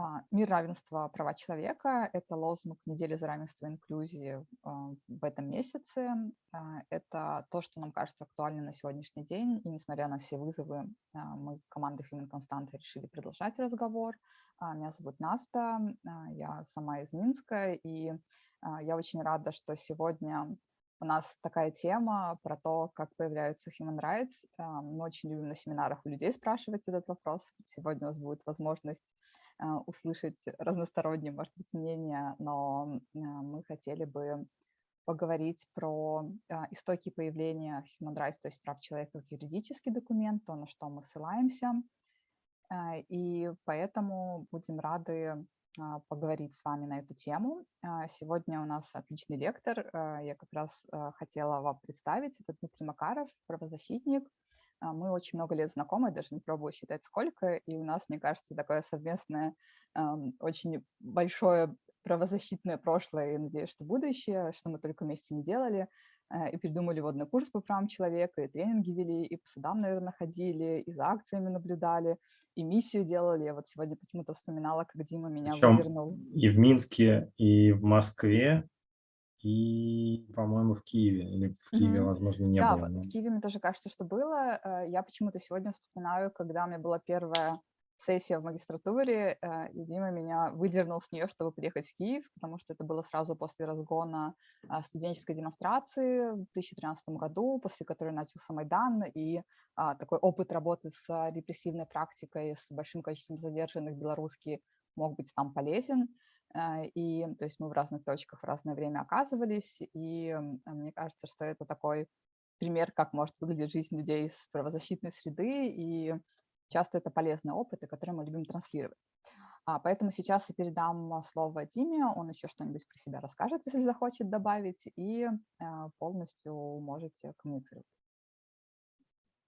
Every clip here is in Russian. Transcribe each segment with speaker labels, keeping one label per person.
Speaker 1: А, Мир равенства права человека – это лозунг недели за равенство и инклюзии а, в этом месяце. А, это то, что нам кажется актуальным на сегодняшний день. И несмотря на все вызовы, мы командой Human Constante решили продолжать разговор. Меня зовут Наста, я сама из Минска, и я очень рада, что сегодня у нас такая тема про то, как появляются human rights. Мы очень любим на семинарах у людей спрашивать этот вопрос. Сегодня у нас будет возможность услышать разносторонние, может быть, мнения, но а, мы хотели бы поговорить про а, истоки появления Human Rights, то есть прав человека как юридический документ, то, на что мы ссылаемся. И поэтому будем рады поговорить с вами на эту тему. Сегодня у нас отличный лектор. Я как раз хотела вам представить. Это Дмитрий Макаров, правозащитник, а, мы очень много лет знакомы, даже не пробую считать сколько, и у нас, мне кажется, такое совместное, очень большое правозащитное прошлое, и надеюсь, что будущее, что мы только вместе не делали, а, и придумали водный курс по правам человека, и тренинги вели, и по судам, наверное, ходили, и за акциями наблюдали, и миссию делали. Я вот сегодня почему-то вспоминала, как Дима меня
Speaker 2: Причем выдернул. И в Минске, и в Москве, и, по-моему, в Киеве. Или в Киеве, mm-hmm. возможно, не
Speaker 1: да,
Speaker 2: было.
Speaker 1: Да, в Киеве мне тоже кажется, что было. Э, я почему-то сегодня вспоминаю, когда у меня была первая сессия в магистратуре, э, и Дима меня выдернул с нее, чтобы приехать в Киев, потому что это было сразу после разгона э, студенческой демонстрации в 2013 году, после которой начался Майдан, и а, такой опыт работы с репрессивной практикой, с большим количеством задержанных белорусских мог быть там полезен. А, и то есть мы в разных точках в разное время оказывались, и мне кажется, что это такой пример, как может выглядеть жизнь людей из правозащитной среды, и часто это полезные опыты, которые мы любим транслировать. А, поэтому сейчас я передам слово Диме, он еще что-нибудь про себя расскажет, если захочет добавить, и а, полностью можете коммуницировать.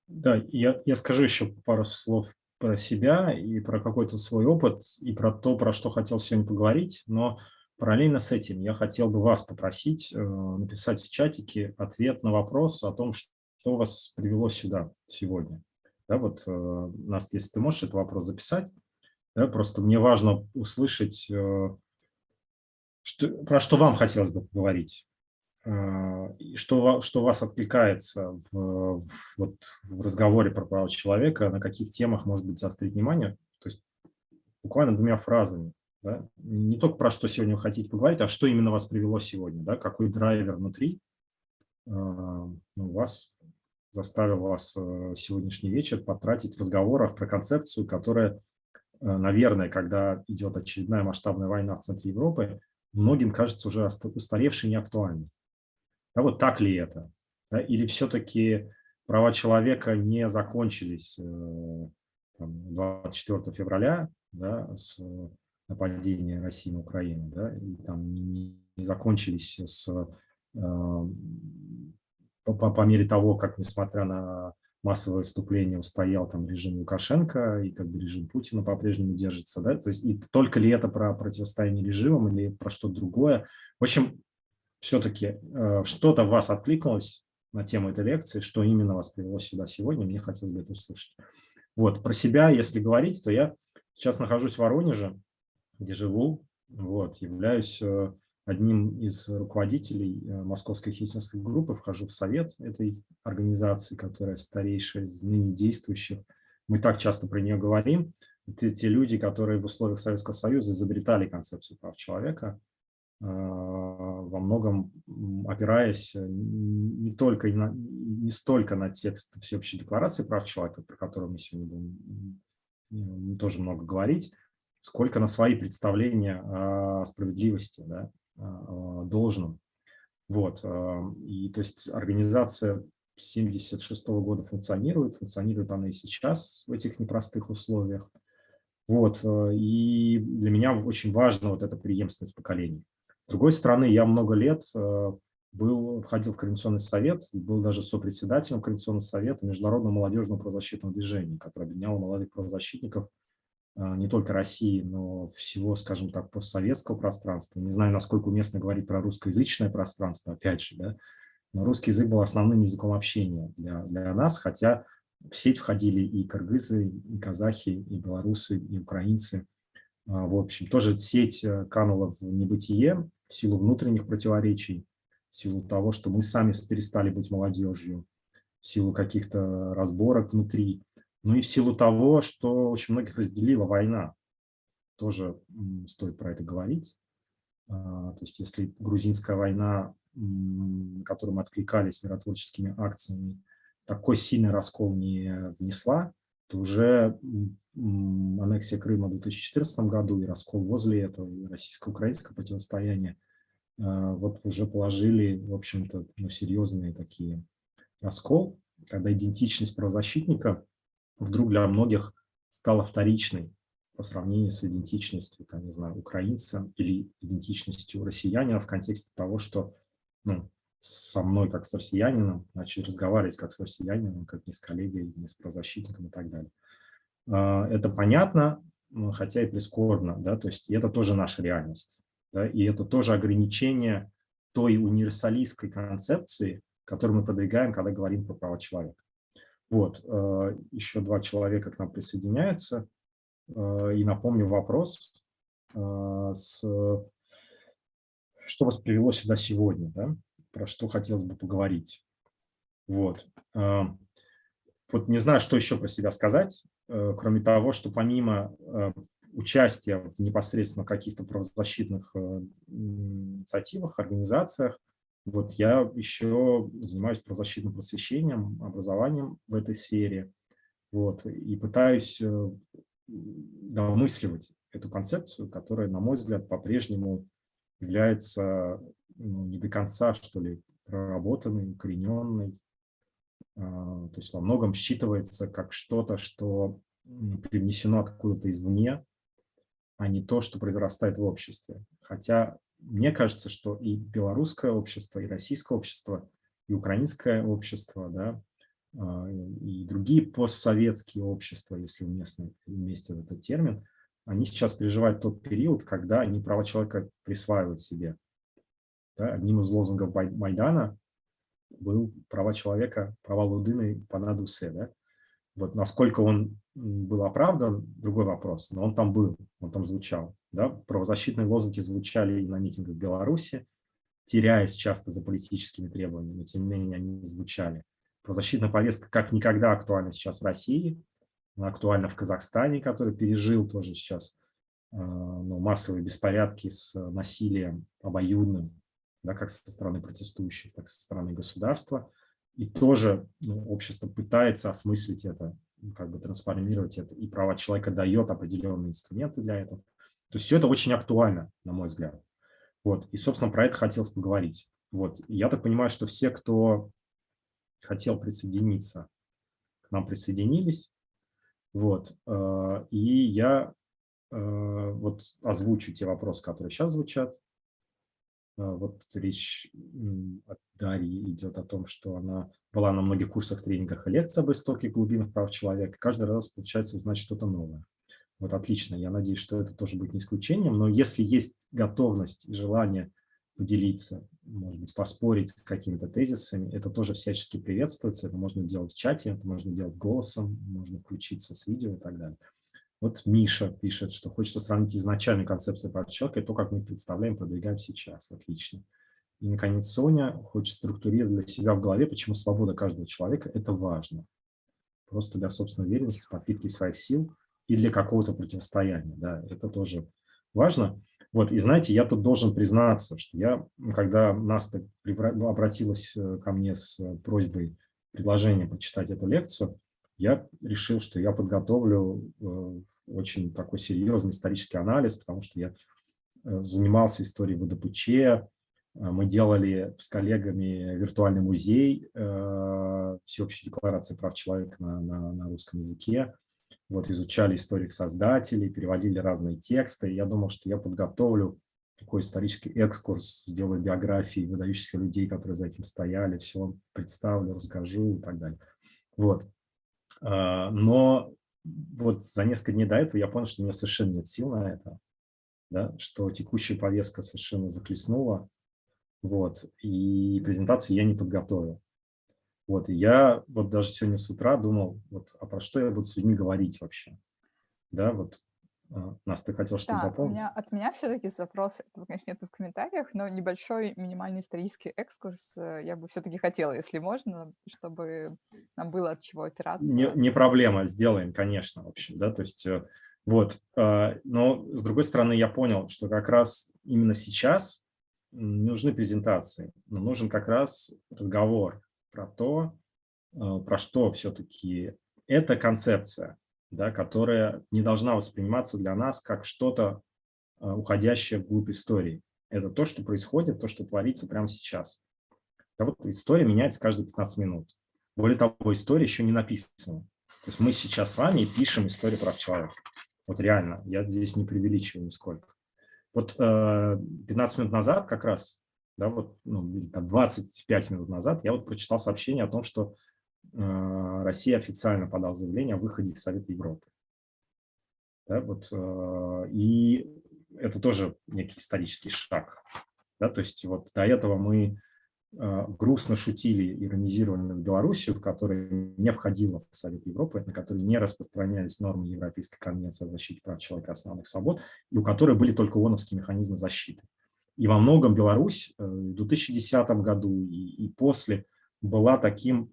Speaker 2: Да, я, я скажу еще пару слов про себя и про какой-то свой опыт, и про то, про что хотел сегодня поговорить, но параллельно с этим я хотел бы вас попросить э, написать в чатике ответ на вопрос о том, что вас привело сюда сегодня. Да, вот, э, Настя, если ты можешь этот вопрос записать, да, просто мне важно услышать, э, что, про что вам хотелось бы поговорить. А, что, что вас откликается в, в, вот, в разговоре про права человека, на каких темах, может быть, заострить внимание, то есть буквально двумя фразами. Да? Не только про что сегодня вы хотите поговорить, а что именно вас привело сегодня, да? какой драйвер внутри э, вас заставил вас э, сегодняшний вечер потратить в разговорах про концепцию, которая, э, наверное, когда идет очередная масштабная война в центре Европы, многим кажется уже устаревшей и неактуальной. Да, вот так ли это? Да, или все-таки права человека не закончились э, там, 24 февраля да, с нападения России на Украину, да, и там не, не закончились с, э, по, по мере того, как, несмотря на массовое выступление, устоял там режим Лукашенко, и как бы режим Путина по-прежнему держится. Да? То есть и только ли это про противостояние режимам или про что-то другое? В общем, все-таки э, что-то вас откликнулось на тему этой лекции, что именно вас привело сюда сегодня, мне хотелось бы это услышать. Вот, про себя, если говорить, то я сейчас нахожусь в Воронеже, где живу, вот, являюсь э, одним из руководителей э, Московской христианской группы, вхожу в совет этой организации, которая старейшая из ныне действующих. Мы так часто про нее говорим. Это те люди, которые в условиях Советского Союза изобретали концепцию прав человека, во многом опираясь э, не, только, не столько на текст Всеобщей декларации прав человека, про которую мы сегодня будем тоже много говорить, сколько на свои представления о справедливости, да, о должном. Вот. А, и то есть организация 76 -го года функционирует, функционирует она и сейчас в этих непростых условиях. Вот. Э, и для меня очень важна вот эта преемственность поколений. С другой стороны, я много лет э, был, входил в Координационный совет, был даже сопредседателем Координационного совета Международного молодежного правозащитного движения, которое объединяло молодых правозащитников э, не только России, но всего, скажем так, постсоветского пространства. Не знаю, насколько уместно говорить про русскоязычное пространство, опять же, да, но русский язык был основным языком общения для, для нас, хотя в сеть входили и кыргызы, и казахи, и белорусы, и украинцы. В общем, тоже сеть канула в небытие в силу внутренних противоречий, в силу того, что мы сами перестали быть молодежью, в силу каких-то разборок внутри, ну и в силу того, что очень многих разделила война. Тоже стоит про это говорить. А, то есть если грузинская война, на которую мы откликались миротворческими акциями, такой сильный раскол не внесла, уже аннексия Крыма в 2014 году и раскол возле этого, и российско-украинское противостояние а, вот уже положили, в общем-то, ну, серьезные такие раскол, когда идентичность правозащитника вдруг для многих стала вторичной по сравнению с идентичностью, там, не знаю, украинца или идентичностью россиянина в контексте того, что ну, со мной как с россиянином начали разговаривать как с россиянином, как не с коллегой, не с правозащитником и так далее. А, это понятно, хотя и прискорбно, да, то есть это тоже наша реальность, да, и это тоже ограничение той универсалистской концепции, которую мы продвигаем, когда говорим про права человека. Вот, э, еще два человека к нам присоединяются. Э, и напомню вопрос, с, что вас привело сюда сегодня, да? Про что хотелось бы поговорить. Вот. Вот не знаю, что еще про себя сказать, кроме того, что помимо участия в непосредственно каких-то правозащитных инициативах, организациях, вот я еще занимаюсь правозащитным просвещением, образованием в этой сфере. Вот, и пытаюсь э, домысливать эту концепцию, которая, на мой взгляд, по-прежнему является ну, не до конца, что ли, проработанной, укорененной. А, то есть во многом считывается как что-то, что привнесено откуда-то извне, а не то, что произрастает в обществе. Хотя мне кажется, что и белорусское общество, и российское общество, и украинское общество, да, а, и другие постсоветские общества, если уместно вместе в этот термин, они сейчас переживают тот период, когда они права человека присваивают себе. Да, одним из лозунгов Майдана был права человека, права Лудыны по надусе. Да? Вот насколько он был оправдан, другой вопрос, но он там был, он там звучал. Да? Правозащитные лозунги звучали и на митингах в Беларуси, теряясь часто за политическими требованиями, но тем не менее они звучали. Правозащитная повестка как никогда актуальна сейчас в России, она актуальна в Казахстане, который пережил тоже сейчас э, ну, массовые беспорядки с насилием обоюдным, да, как со стороны протестующих, так и со стороны государства. И тоже ну, общество пытается осмыслить это, как бы трансформировать это, и права человека дает определенные инструменты для этого. То есть все это очень актуально, на мой взгляд. Вот. И, собственно, про это хотелось поговорить. Вот. я так понимаю, что все, кто хотел присоединиться, к нам присоединились. Вот. Э, и я э, вот озвучу те вопросы, которые сейчас звучат. Э, вот речь от Дарьи идет о том, что она была на многих курсах, тренингах и лекциях об истоке глубинах прав человека. Каждый раз получается узнать что-то новое. Вот отлично, я надеюсь, что это тоже будет не исключением, но если есть готовность и желание поделиться, может быть, поспорить с какими-то тезисами, это тоже всячески приветствуется, это можно делать в чате, это можно делать голосом, можно включиться с видео и так далее. Вот Миша пишет, что хочется сравнить изначальную концепцию человека и то, как мы представляем, продвигаем сейчас. Отлично. И, наконец, Соня хочет структурировать для себя в голове, почему свобода каждого человека – это важно. Просто для собственной уверенности, подпитки своих сил и для какого-то противостояния. Да, это тоже важно. Вот, и знаете, я тут должен признаться, что я, когда Наста обратилась э, ко мне с просьбой, предложением почитать эту лекцию, я решил, что я подготовлю э, очень такой серьезный исторический анализ, потому что я э, занимался историей ВДПЧ, мы делали с коллегами виртуальный музей всеобщей декларации прав человека на, на, на русском языке вот изучали историю создателей, переводили разные тексты. Я думал, что я подготовлю такой исторический экскурс, сделаю биографии выдающихся людей, которые за этим стояли, все представлю, расскажу и так далее. Вот. А, но вот за несколько дней до этого я понял, что у меня совершенно нет сил на это, да, что текущая повестка совершенно захлестнула, вот, и презентацию я не подготовил. Вот, и я вот даже сегодня с утра думал, вот, а про что я буду с людьми говорить вообще? Да, вот А, Настя, ты хотел что-то
Speaker 1: Да,
Speaker 2: дополнить?
Speaker 1: меня, от меня все-таки запрос, этого, конечно, нету в комментариях, но небольшой минимальный исторический экскурс э, я бы все-таки хотела, если можно, чтобы нам было от чего
Speaker 2: Не,
Speaker 1: опираться.
Speaker 2: не проблема, сделаем, конечно, в общем, да, то есть э, вот, э, но с другой стороны я понял, что как раз именно сейчас не нужны презентации, но нужен как раз разговор про то, э, про что все-таки эта концепция, да, которая не должна восприниматься для нас как что-то э, уходящее вглубь истории. Это то, что происходит, то, что творится прямо сейчас. Да вот история меняется каждые 15 минут. Более того, история еще не написана. То есть мы сейчас с вами пишем историю прав человека. Вот реально, я здесь не преувеличиваю нисколько. Вот э, 15 минут назад как раз, да, вот, ну, или там 25 минут назад я вот прочитал сообщение о том, что э, Россия официально подала заявление о выходе из Совета Европы. Да, вот, э, и это тоже некий исторический шаг. Да, то есть вот до этого мы э, грустно шутили, иронизировали над Белоруссию, в которой не входила в Совет Европы, на которой не распространялись нормы Европейской конвенции о защите прав человека и основных свобод, и у которой были только ООНовские механизмы защиты. И во многом Беларусь э, в 2010 году и, и после была таким,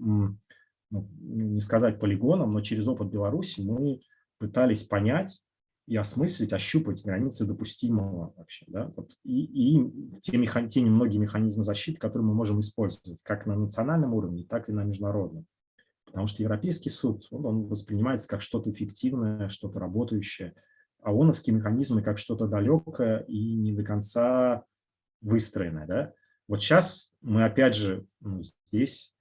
Speaker 2: ну, не сказать полигоном, но через опыт Беларуси мы пытались понять и осмыслить, ощупать границы допустимого вообще. Да? Вот и и те, меха, те немногие механизмы защиты, которые мы можем использовать как на национальном уровне, так и на международном. Потому что Европейский суд, он, он воспринимается как что-то эффективное, что-то работающее, ООНовские механизмы как что-то далекое и не до конца выстроенное. Да? Вот сейчас мы опять же ну, здесь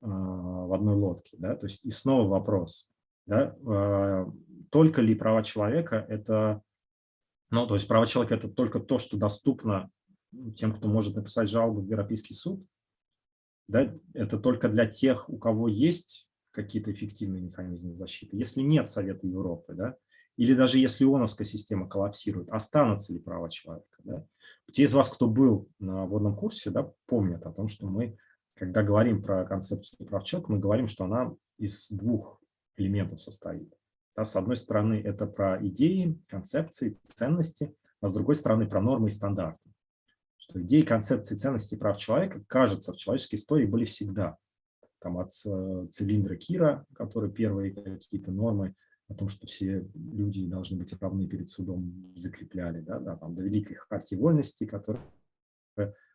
Speaker 2: э, в одной лодке. Да? То есть и снова вопрос, да? э, только ли права человека это, ну, то есть права человека это только то, что доступно тем, кто может написать жалобу в Европейский суд, да? это только для тех, у кого есть какие-то эффективные механизмы защиты. Если нет Совета Европы, да, или даже если ООНовская система коллапсирует, останутся ли права человека. Да? Те из вас, кто был на водном курсе, да, помнят о том, что мы, когда говорим про концепцию прав человека, мы говорим, что она из двух элементов состоит. Да, с одной стороны, это про идеи, концепции, ценности, а с другой стороны, про нормы и стандарты. Что идеи, концепции, ценности прав человека, кажется, в человеческой истории были всегда. Там от э, цилиндра Кира, который первые какие-то нормы о том, что все люди должны быть равны перед судом, закрепляли, да, да, там, до Великой Хартии Вольности, которая,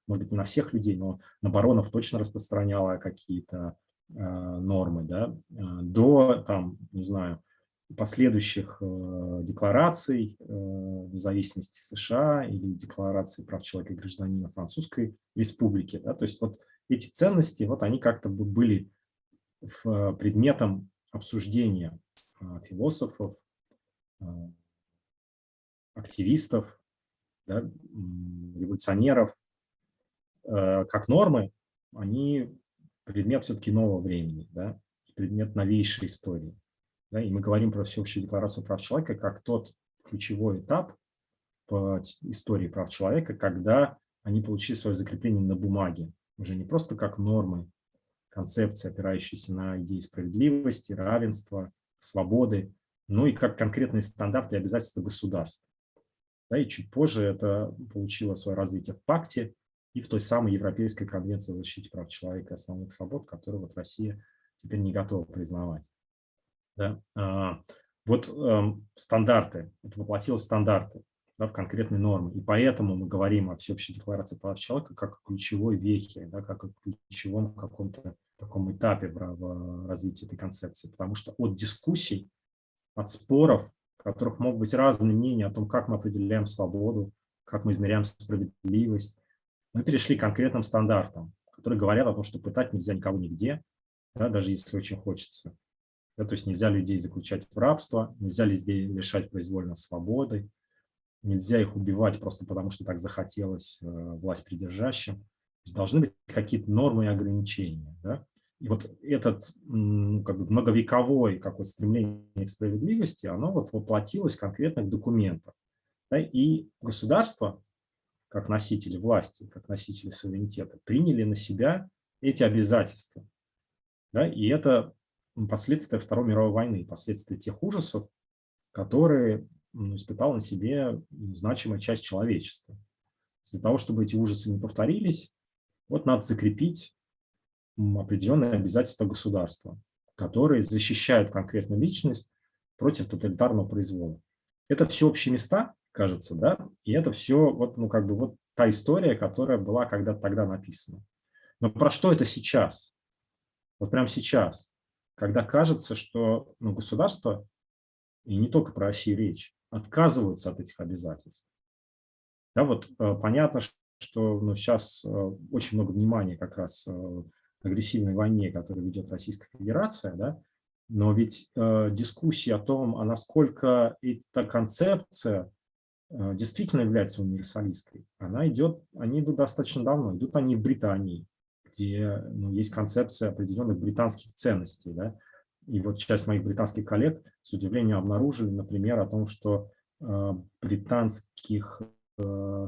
Speaker 2: может быть, не на всех людей, но на баронов точно распространяла какие-то э, нормы, да, э, до, там, не знаю, последующих э, деклараций э, независимости США или декларации прав человека и гражданина Французской Республики. Да, то есть вот эти ценности, вот они как-то были в, предметом обсуждения а, философов, а, активистов, да, революционеров, э, как нормы, они предмет все-таки нового времени, да, предмет новейшей истории. Да, и мы говорим про всеобщую декларацию прав человека как тот ключевой этап в истории прав человека, когда они получили свое закрепление на бумаге, уже не просто как нормы, концепции, опирающиеся на идеи справедливости, равенства, свободы, ну и как конкретные стандарты и обязательства государства. Да, и чуть позже это получило свое развитие в пакте и в той самой Европейской конвенции о защите прав человека и основных свобод, которую вот Россия теперь не готова признавать. Да? А, вот э, стандарты, это воплотилось в стандарты да, в конкретные нормы. И поэтому мы говорим о всеобщей декларации прав человека как о ключевой вехе, да, как о ключевом каком-то таком этапе в, в развитии этой концепции. Потому что от дискуссий, от споров, в которых могут быть разные мнения о том, как мы определяем свободу, как мы измеряем справедливость, мы перешли к конкретным стандартам, которые говорят о том, что пытать нельзя никого нигде, да, даже если очень хочется. Да, то есть нельзя людей заключать в рабство, нельзя людей лишать произвольно свободы, нельзя их убивать просто потому, что так захотелось э, власть придержащим. Есть должны быть какие-то нормы и ограничения. Да? И вот этот как бы многовековое какое стремление к справедливости, оно вот воплотилось в документах. Да? И государство, как носители власти, как носители суверенитета, приняли на себя эти обязательства. Да? И это последствия Второй мировой войны, последствия тех ужасов, которые испытала на себе значимая часть человечества. Для того, чтобы эти ужасы не повторились, вот надо закрепить определенные обязательства государства, которые защищают конкретную личность против тоталитарного произвола. Это все общие места, кажется, да, и это все вот, ну, как бы вот та история, которая была когда-то тогда написана. Но про что это сейчас? Вот прямо сейчас, когда кажется, что ну, государство, и не только про Россию речь, отказываются от этих обязательств. Да, вот э, понятно, что ну, сейчас э, очень много внимания как раз э, агрессивной войне, которую ведет Российская Федерация, да, но ведь э, дискуссии о том, а насколько эта концепция э, действительно является универсалистской, она идет, они идут достаточно давно, идут они в Британии, где ну, есть концепция определенных британских ценностей. Да? И вот часть моих британских коллег с удивлением обнаружили, например, о том, что э, британских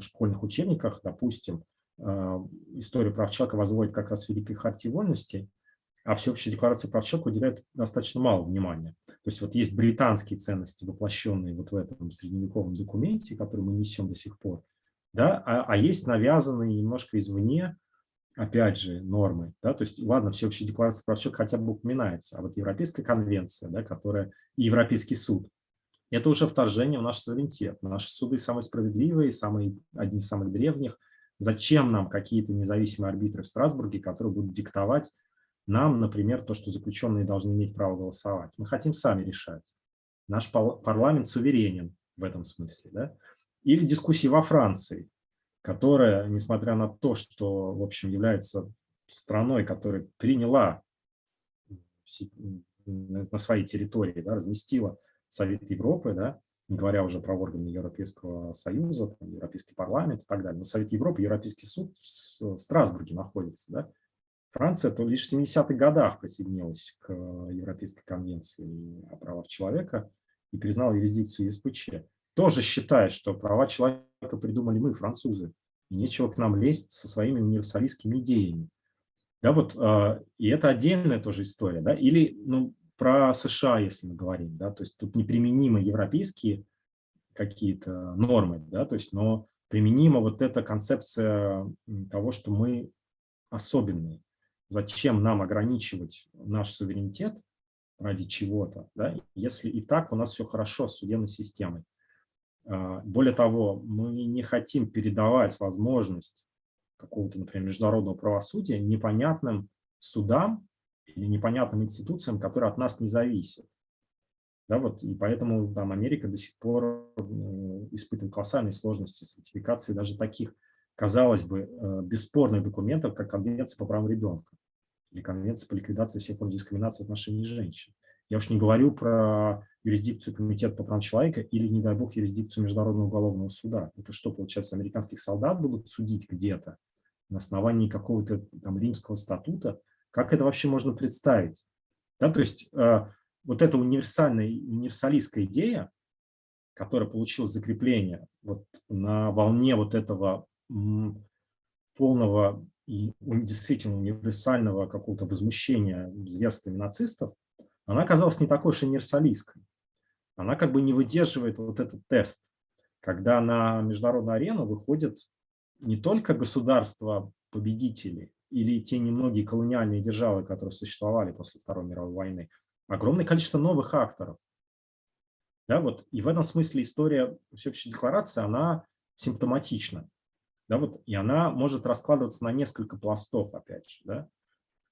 Speaker 2: школьных учебниках, допустим, э, историю прав человека возводит как раз Великой Хартии Вольности, а Всеобщая декларация прав человека уделяет достаточно мало внимания. То есть вот есть британские ценности, воплощенные вот в этом средневековом документе, который мы несем до сих пор, да, а, а есть навязанные немножко извне опять же, нормы. Да? То есть, ладно, всеобщая декларация прав человека хотя бы упоминается, а вот Европейская конвенция, да, которая и Европейский суд, это уже вторжение в наш суверенитет. Наши суды самые справедливые, самые, одни из самых древних. Зачем нам какие-то независимые арбитры в Страсбурге, которые будут диктовать нам, например, то, что заключенные должны иметь право голосовать? Мы хотим сами решать. Наш парламент суверенен в этом смысле. Да? Или дискуссии во Франции которая, несмотря на то, что, в общем, является страной, которая приняла на своей территории, да, разместила Совет Европы, да, не говоря уже про органы Европейского Союза, там, Европейский парламент и так далее. Но Совет Европы, Европейский суд в Страсбурге находится. Да. Франция то лишь в 70-х годах присоединилась к Европейской конвенции о правах человека и признала юрисдикцию ЕСПЧ тоже считает, что права человека придумали мы, французы, и нечего к нам лезть со своими универсалистскими идеями. Да, вот, э, и это отдельная тоже история. Да? Или ну, про США, если мы говорим, да, то есть тут неприменимы европейские какие-то нормы, да, то есть, но применима вот эта концепция того, что мы особенные. Зачем нам ограничивать наш суверенитет ради чего-то, да, если и так у нас все хорошо с судебной системой. А, более того, мы не хотим передавать возможность какого-то, например, международного правосудия непонятным судам или непонятным институциям, которые от нас не зависят. Да, вот, и поэтому там, Америка до сих пор испытывает колоссальные сложности сертификации даже таких, казалось бы, э, бесспорных документов, как Конвенция по правам ребенка или Конвенция по ликвидации всех форм дискриминации в отношении женщин. Я уж не говорю про юрисдикцию Комитета по правам человека или, не дай бог, юрисдикцию Международного уголовного суда. Это что, получается, американских солдат будут судить где-то на основании какого-то там римского статута? Как это вообще можно представить? Да, то есть э, вот эта универсальная, универсалистская идея, которая получила закрепление вот на волне вот этого полного и действительно универсального какого-то возмущения зверствами нацистов, она оказалась не такой уж универсалистской она как бы не выдерживает вот этот тест, когда на международную арену выходят не только государства-победители или те немногие колониальные державы, которые существовали после Второй мировой войны, огромное количество новых акторов. Да, вот, и в этом смысле история всеобщей декларации, она симптоматична. Да, вот, и она может раскладываться на несколько пластов, опять же. Да?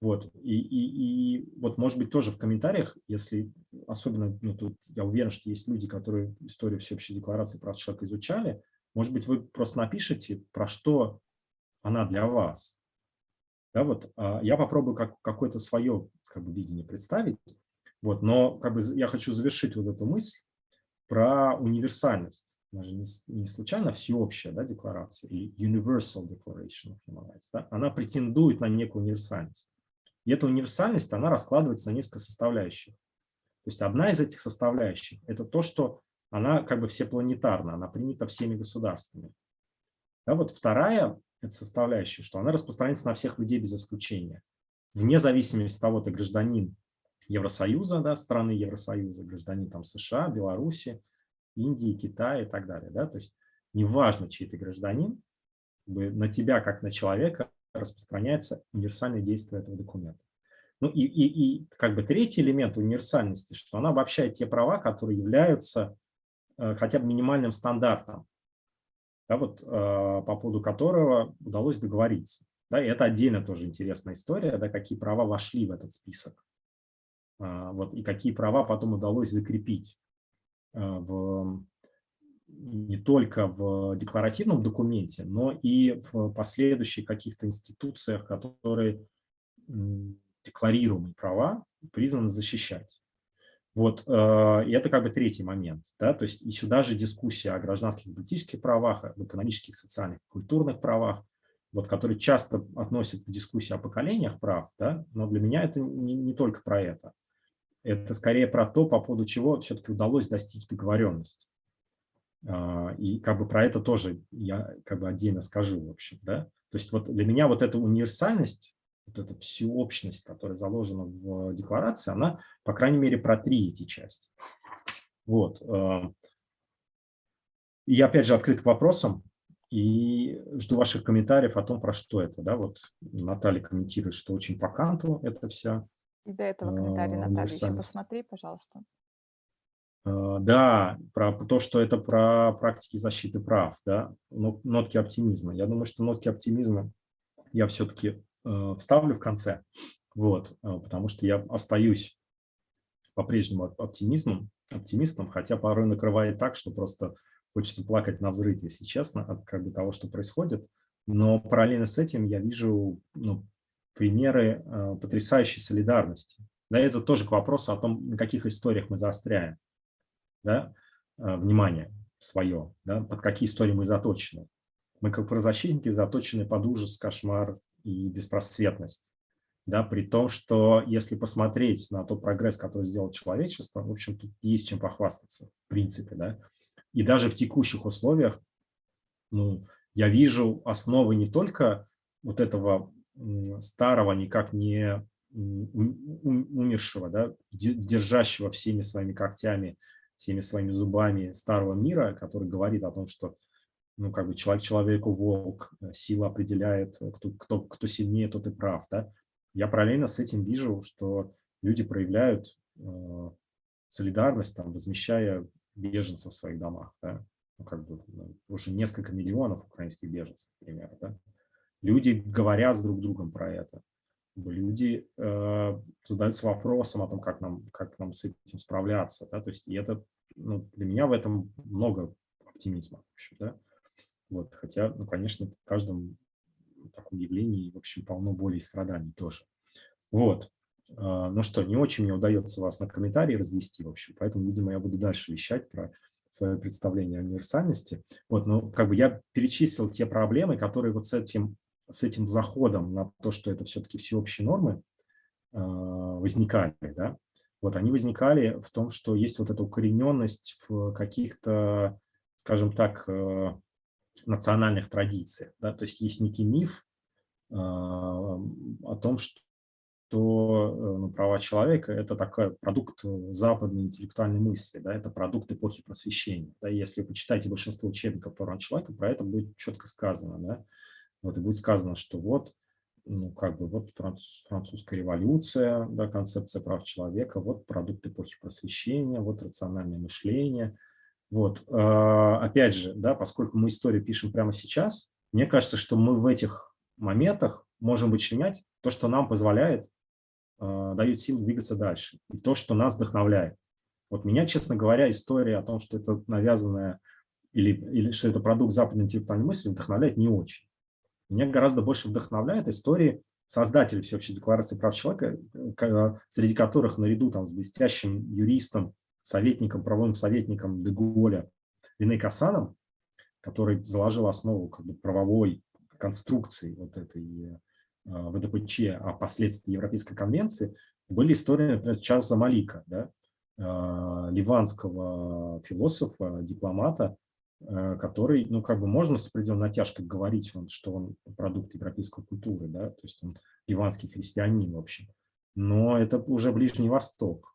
Speaker 2: Вот, и, и, и вот, может быть, тоже в комментариях, если особенно, ну, тут я уверен, что есть люди, которые историю всеобщей декларации прав человека изучали, может быть, вы просто напишите, про что она для вас. Да, вот, а я попробую как, какое-то свое как бы, видение представить, вот, но как бы, я хочу завершить вот эту мысль про универсальность. Она же не, не случайно всеобщая да, декларация, или Universal Declaration of Human Rights. Да? Она претендует на некую универсальность. И эта универсальность, она раскладывается на несколько составляющих. То есть одна из этих составляющих – это то, что она как бы всепланетарна, она принята всеми государствами. Да, вот вторая это составляющая, что она распространяется на всех людей без исключения. Вне зависимости от того, ты гражданин Евросоюза, да, страны Евросоюза, гражданин там, США, Беларуси, Индии, Китая и так далее. Да? То есть неважно, чей ты гражданин, на тебя, как на человека, распространяется универсальное действие этого документа. Ну и, и, и как бы третий элемент универсальности, что она обобщает те права, которые являются э, хотя бы минимальным стандартом, да, вот, э, по поводу которого удалось договориться. Да, и это отдельно тоже интересная история, да, какие права вошли в этот список. Э, вот, и какие права потом удалось закрепить э, в, не только в декларативном документе, но и в последующих каких-то институциях, которые декларируемые права призваны защищать. Вот, э, и это как бы третий момент. Да? То есть и сюда же дискуссия о гражданских и политических правах, об экономических, социальных, культурных правах, вот, которые часто относят к дискуссии о поколениях прав, да? но для меня это не, не только про это. Это скорее про то, по поводу чего все-таки удалось достичь договоренности. А, и как бы про это тоже я как бы отдельно скажу, в общем. Да? То есть вот для меня вот эта универсальность вот эта всеобщность, которая заложена в декларации, она, по крайней мере, про три эти части. Вот. Э, я, опять же, открыт к вопросам и жду ваших комментариев о том, про что это. Да? Вот Наталья комментирует, что очень по канту это вся
Speaker 1: И до этого э, Наталья, еще посмотри, пожалуйста.
Speaker 2: Э, да, про то, что это про практики защиты прав, да, нотки оптимизма. Я думаю, что нотки оптимизма я все-таки Э, вставлю в конце, вот, э, потому что я остаюсь по-прежнему оптимизмом, оптимистом, хотя порой накрывает так, что просто хочется плакать на взрыв, если честно, от как бы, того, что происходит. Но параллельно с этим я вижу ну, примеры э, потрясающей солидарности. Да, это тоже к вопросу о том, на каких историях мы заостряем да, э, внимание свое, да, под какие истории мы заточены. Мы как правозащитники заточены под ужас, кошмар, и беспросветность. Да, при том, что если посмотреть на тот прогресс, который сделал человечество, в общем, тут есть чем похвастаться, в принципе. Да? И даже в текущих условиях ну, я вижу основы не только вот этого старого, никак не умершего, да, держащего всеми своими когтями, всеми своими зубами старого мира, который говорит о том, что ну, как бы человек человеку волк, э, сила определяет, э, кто, кто, кто сильнее, тот и прав, да. Я параллельно с этим вижу, что люди проявляют э, солидарность, там, возмещая беженцев в своих домах, да. Ну, как бы ну, уже несколько миллионов украинских беженцев, например, да. Люди говорят с друг другом про это. Люди э, задаются вопросом о том, как нам, как нам с этим справляться. Да? То есть и это, ну, для меня в этом много оптимизма. В общем, да? Вот, хотя, ну, конечно, в каждом таком явлении, в общем, полно боли и страданий тоже. Вот. А, ну что, не очень мне удается вас на комментарии развести, в общем, поэтому, видимо, я буду дальше вещать про свое представление о универсальности. Вот, ну, как бы я перечислил те проблемы, которые вот с этим, с этим заходом на то, что это все-таки всеобщие нормы, а, возникали, да, вот они возникали в том, что есть вот эта укорененность в каких-то, скажем так, э, национальных традициях. Да? То есть есть некий миф э, о том, что что ну, права человека – это такой продукт западной интеллектуальной мысли, да, это продукт эпохи просвещения. Да, если вы почитаете большинство учебников по правам человека, про это будет четко сказано. Да, вот, и будет сказано, что вот, ну, как бы, вот француз, французская революция, да, концепция прав человека, вот продукт эпохи просвещения, вот рациональное мышление – вот, а, опять же, да, поскольку мы историю пишем прямо сейчас, мне кажется, что мы в этих моментах можем вычленять то, что нам позволяет, а, дает сил двигаться дальше, и то, что нас вдохновляет. Вот меня, честно говоря, история о том, что это навязанная или, или что это продукт западной интеллектуальной мысли, вдохновляет не очень. Меня гораздо больше вдохновляет истории создателей Всеобщей декларации прав человека, э, среди которых наряду там, с блестящим юристом советником, правовым советником Деголя Рене Касаном, который заложил основу как бы, правовой конструкции вот этой э, ВДПЧ о последствии Европейской конвенции, были истории, например, Чарльза Малика, да, э, ливанского философа, дипломата, э, который, ну, как бы можно с определенной натяжкой говорить, что он продукт европейской культуры, да, то есть он ливанский христианин, в общем. Но это уже Ближний Восток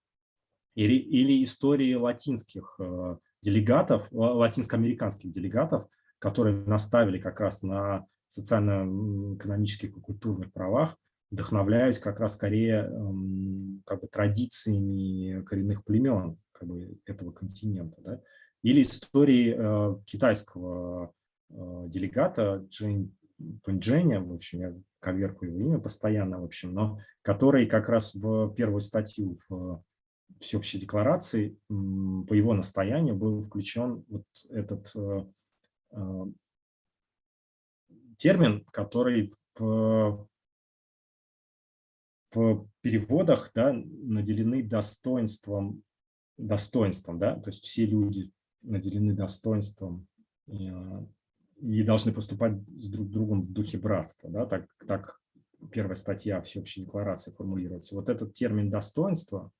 Speaker 2: или, истории латинских э, делегатов, латинско-американских делегатов, которые наставили как раз на социально-экономических и культурных правах, вдохновляюсь как раз скорее эм, как бы, традициями коренных племен как бы, этого континента. Да? Или истории э, китайского э, делегата Джин Пундженя, в общем, я коверку его имя постоянно, в общем, но который как раз в первую статью в всеобщей декларации по его настоянию был включен вот этот э, э, термин, который в, в переводах да, наделены достоинством, достоинством, да, то есть все люди наделены достоинством и, э, должны поступать с друг другом в духе братства, да, так, так первая статья всеобщей декларации формулируется. Вот этот термин достоинства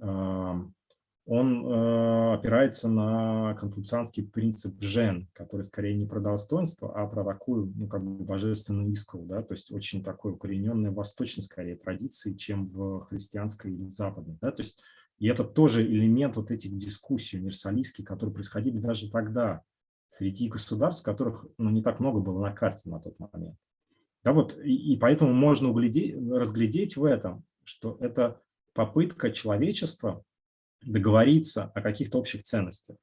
Speaker 2: он э, опирается на конфуцианский принцип жен, который скорее не про достоинство, а про такую, ну, как бы божественную искру, да, то есть очень такой укорененной восточной, скорее, традиции, чем в христианской или западной, да, то есть и это тоже элемент вот этих дискуссий универсалистских, которые происходили даже тогда среди государств, которых ну, не так много было на карте на тот момент. Да, вот, и, и поэтому можно углядеть, разглядеть в этом, что это попытка человечества договориться о каких-то общих ценностях.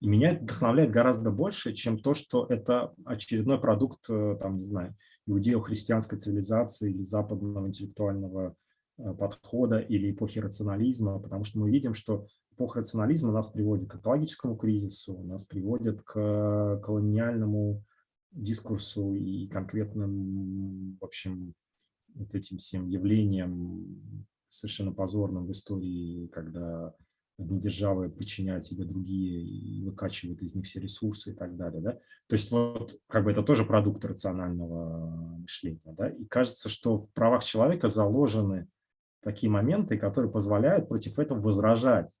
Speaker 2: И меня это вдохновляет гораздо больше, чем то, что это очередной продукт, э, там, не знаю, иудео-христианской цивилизации или западного интеллектуального э, подхода или эпохи рационализма, потому что мы видим, что эпоха рационализма нас приводит к экологическому кризису, нас приводит к колониальному дискурсу и конкретным, в общем, вот этим всем явлениям совершенно позорным в истории, когда одни державы подчиняют себе другие и выкачивают из них все ресурсы и так далее. Да? То есть вот как бы это тоже продукт рационального мышления. Да? И кажется, что в правах человека заложены такие моменты, которые позволяют против этого возражать.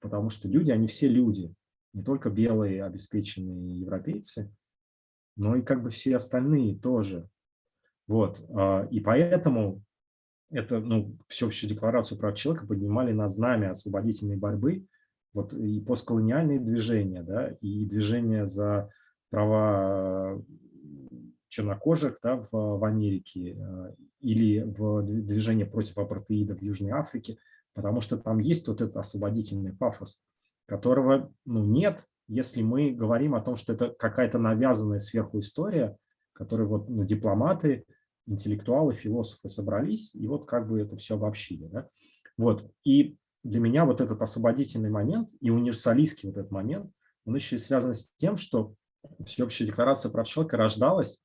Speaker 2: Потому что люди, они все люди, не только белые обеспеченные европейцы, но и как бы все остальные тоже. Вот. А, и поэтому это, ну, всеобщую декларацию прав человека поднимали на знамя освободительной борьбы, вот и постколониальные движения, да, и движения за права чернокожих да, в, в Америке э, или в движение против апартеида в Южной Африке, потому что там есть вот этот освободительный пафос, которого ну, нет, если мы говорим о том, что это какая-то навязанная сверху история, которую вот ну, дипломаты интеллектуалы, философы собрались, и вот как бы это все обобщили. Да? Вот. И для меня вот этот освободительный момент и универсалистский вот этот момент, он еще и связан с тем, что всеобщая декларация прав человека рождалась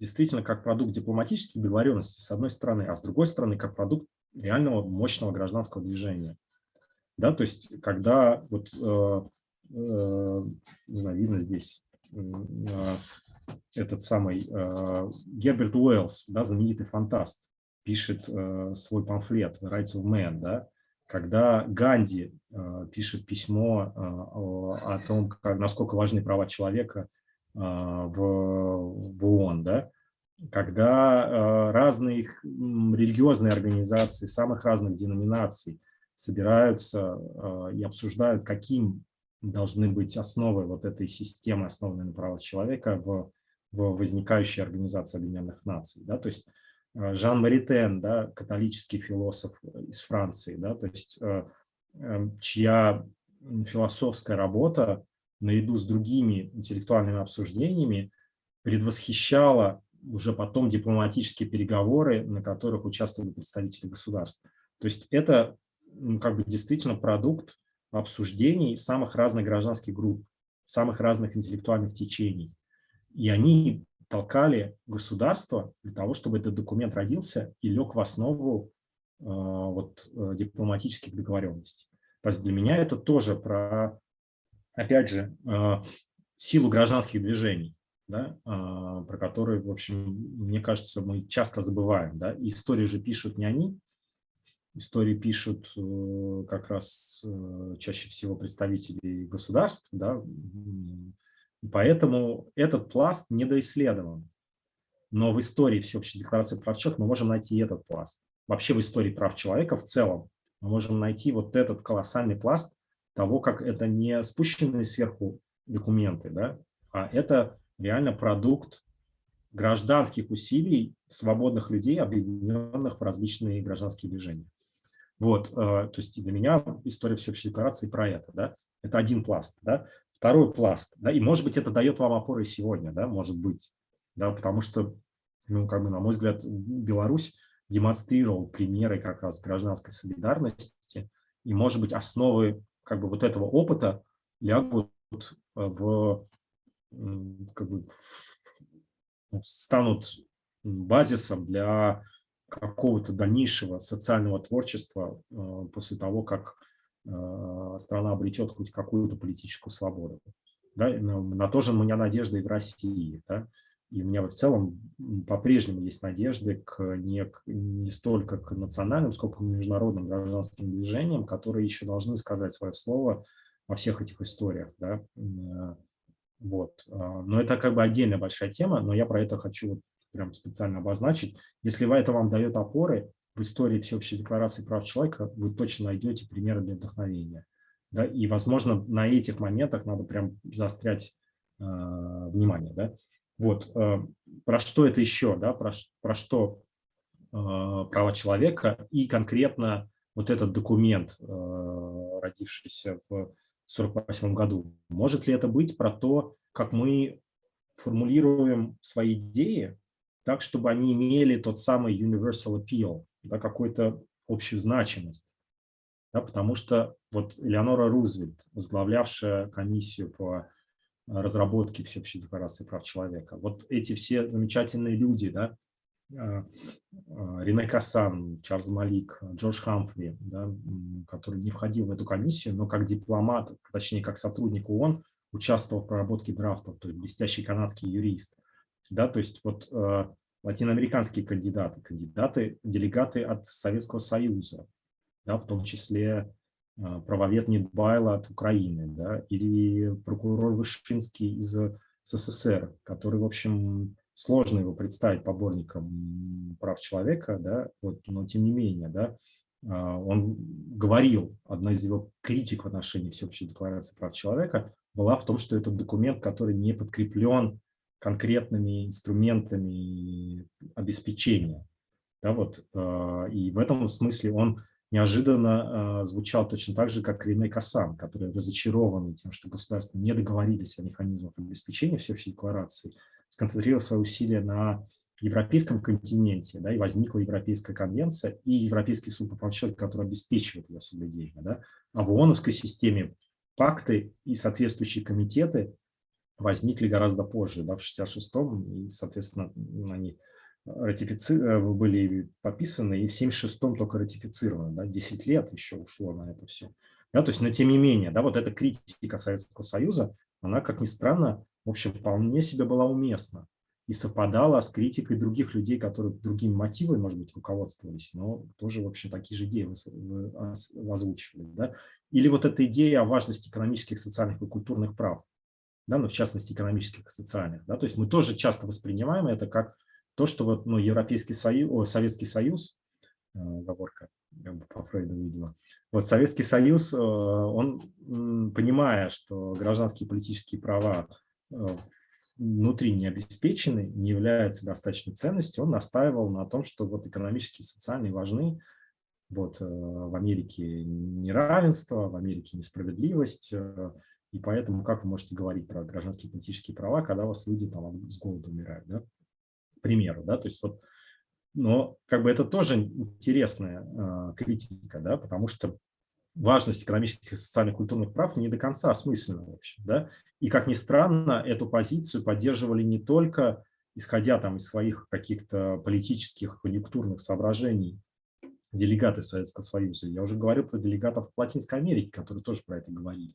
Speaker 2: действительно как продукт дипломатических договоренностей, с одной стороны, а с другой стороны, как продукт реального мощного гражданского движения. Да, то есть, когда вот, э, э, не знаю, видно здесь, этот самый э, Герберт Уэллс, да, знаменитый фантаст, пишет э, свой памфлет «The Rights of Man», да, когда Ганди э, пишет письмо о том, насколько важны права человека в ООН, да, когда разные религиозные организации самых разных деноминаций собираются и обсуждают, каким должны быть основы вот этой системы, основанной на правах человека в, в возникающей Организации Объединенных Наций. Да? То есть э, Жан Маритен, да, католический философ из Франции, да, то есть э, эм, чья философская работа наряду с другими интеллектуальными обсуждениями предвосхищала уже потом дипломатические переговоры, на которых участвовали представители государств. То есть это как бы действительно продукт обсуждений самых разных гражданских групп, самых разных интеллектуальных течений. И они толкали государство для того, чтобы этот документ родился и лег в основу э, вот, э, дипломатических договоренностей. То есть для меня это тоже про, опять же, э, силу гражданских движений, да, э, про которые, в общем, мне кажется, мы часто забываем. Да? Истории же пишут не они, истории пишут э, как раз э, чаще всего представители государств, да, поэтому этот пласт недоисследован. Но в истории всеобщей декларации прав человека мы можем найти этот пласт. Вообще в истории прав человека в целом мы можем найти вот этот колоссальный пласт того, как это не спущенные сверху документы, да, а это реально продукт гражданских усилий свободных людей, объединенных в различные гражданские движения. Вот, э, то есть для меня история всеобщей декларации про это, да, это один пласт, да. Второй пласт, да, и может быть это дает вам опоры сегодня, да, может быть, да, потому что, ну, как бы, на мой взгляд, Беларусь демонстрировал примеры как раз гражданской солидарности, и, может быть, основы как бы вот этого опыта лягут в, как бы, ну, станут базисом для какого-то дальнейшего социального творчества э, после того, как э, страна обретет хоть какую-то политическую свободу. Да? На то же у меня надежда и в России. Да? И у меня в целом по-прежнему есть надежды к не, не столько к национальным, сколько к международным гражданским движениям, которые еще должны сказать свое слово во всех этих историях. Да? Э, вот. Но это как бы отдельная большая тема, но я про это хочу прям специально обозначить. Если это вам дает опоры в истории Всеобщей декларации прав человека, вы точно найдете примеры для вдохновения. Да? И, возможно, на этих моментах надо прям заострять э, внимание. Да? Вот. Э, про что это еще? Да? Про, про что э, права человека и конкретно вот этот документ, э, родившийся в 1948 году. Может ли это быть про то, как мы формулируем свои идеи так, чтобы они имели тот самый universal appeal, да, какую-то общую значимость. Да, потому что вот Элеонора Рузвельт, возглавлявшая комиссию по разработке Всеобщей декларации прав человека, вот эти все замечательные люди, да, а, а, Рене Кассан, Чарльз Малик, Джордж Хамфри, да, который не входил в эту комиссию, но как дипломат, точнее, как сотрудник ООН, участвовал в проработке драфтов, то есть блестящий канадский юрист. Да, то есть вот э, латиноамериканские кандидаты, кандидаты, делегаты от Советского Союза, да, в том числе э, правовед Нидбайла от Украины, да, или прокурор Вышинский из СССР, который, в общем, сложно его представить поборником прав человека, да, вот, но тем не менее, да, а, он говорил, одна из его критик в отношении Всеобщей декларации прав человека была в том, что этот документ, который не подкреплен конкретными инструментами обеспечения. Да, вот, а, и в этом смысле он неожиданно а, звучал точно так же, как Рене Касан, который разочарованный тем, что государства не договорились о механизмах обеспечения всеобщей декларации, сконцентрировав свои усилия на европейском континенте, да, и возникла Европейская конвенция и Европейский суд по правам человека, который обеспечивает ее соблюдение. Да. А в ООНовской системе пакты и соответствующие комитеты возникли гораздо позже, да, в 66-м, и, соответственно, они ратифици... Э, были подписаны, и в 76-м только ратифицированы. Да, 10 лет еще ушло на это все. Да, то есть, но тем не менее, да, вот эта критика Советского Союза, она, как ни странно, в общем, вполне себе была уместна и совпадала с критикой других людей, которые другими мотивами, может быть, руководствовались, но тоже, в общем, такие же идеи озвучивали. Да? Или вот эта идея о важности экономических, социальных и культурных прав, да, ну, в частности, экономических и социальных. Да? То есть мы тоже часто воспринимаем это как то, что вот, ну, Европейский Союз, о, Советский Союз, э, бы по Фрейду видела, вот Советский Союз, э, он, понимая, что гражданские политические права Э, внутри не обеспечены, не являются достаточной ценностью, он настаивал на том, что вот экономические и социальные важны. Вот э, в Америке неравенство, в Америке несправедливость, э, и поэтому как вы можете говорить про гражданские политические права, когда у вас люди там с голоду умирают, да? К примеру, да, то есть вот, но как бы это тоже интересная э, критика, да, потому что важность экономических социальных культурных прав не до конца осмыслена вообще. Да? И, как ни странно, эту позицию поддерживали не только исходя там из своих каких-то политических, конъюнктурных соображений делегаты Советского Союза. Я уже говорил про делегатов в Латинской Америке, которые тоже про это говорили.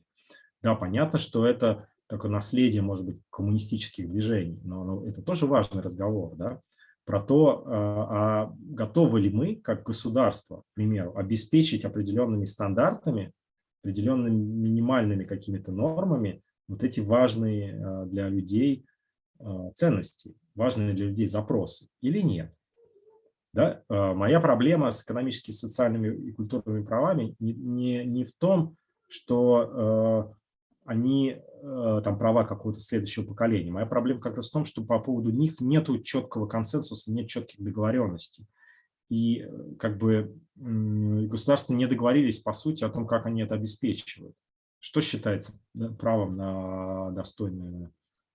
Speaker 2: Да, понятно, что это такое наследие, может быть, коммунистических движений, но, это тоже важный разговор. Да? про то, а, а готовы ли мы, как государство, к примеру, обеспечить определенными стандартами, определенными минимальными какими-то нормами вот эти важные а, для людей а, ценности, важные для людей запросы или нет. Да? Моя проблема с экономическими, социальными и культурными правами не, не, не в том, что они там права какого-то следующего поколения. Моя проблема как раз в том, что по поводу них нет четкого консенсуса, нет четких договоренностей. И как бы государства не договорились, по сути, о том, как они это обеспечивают. Что считается правом на достойную,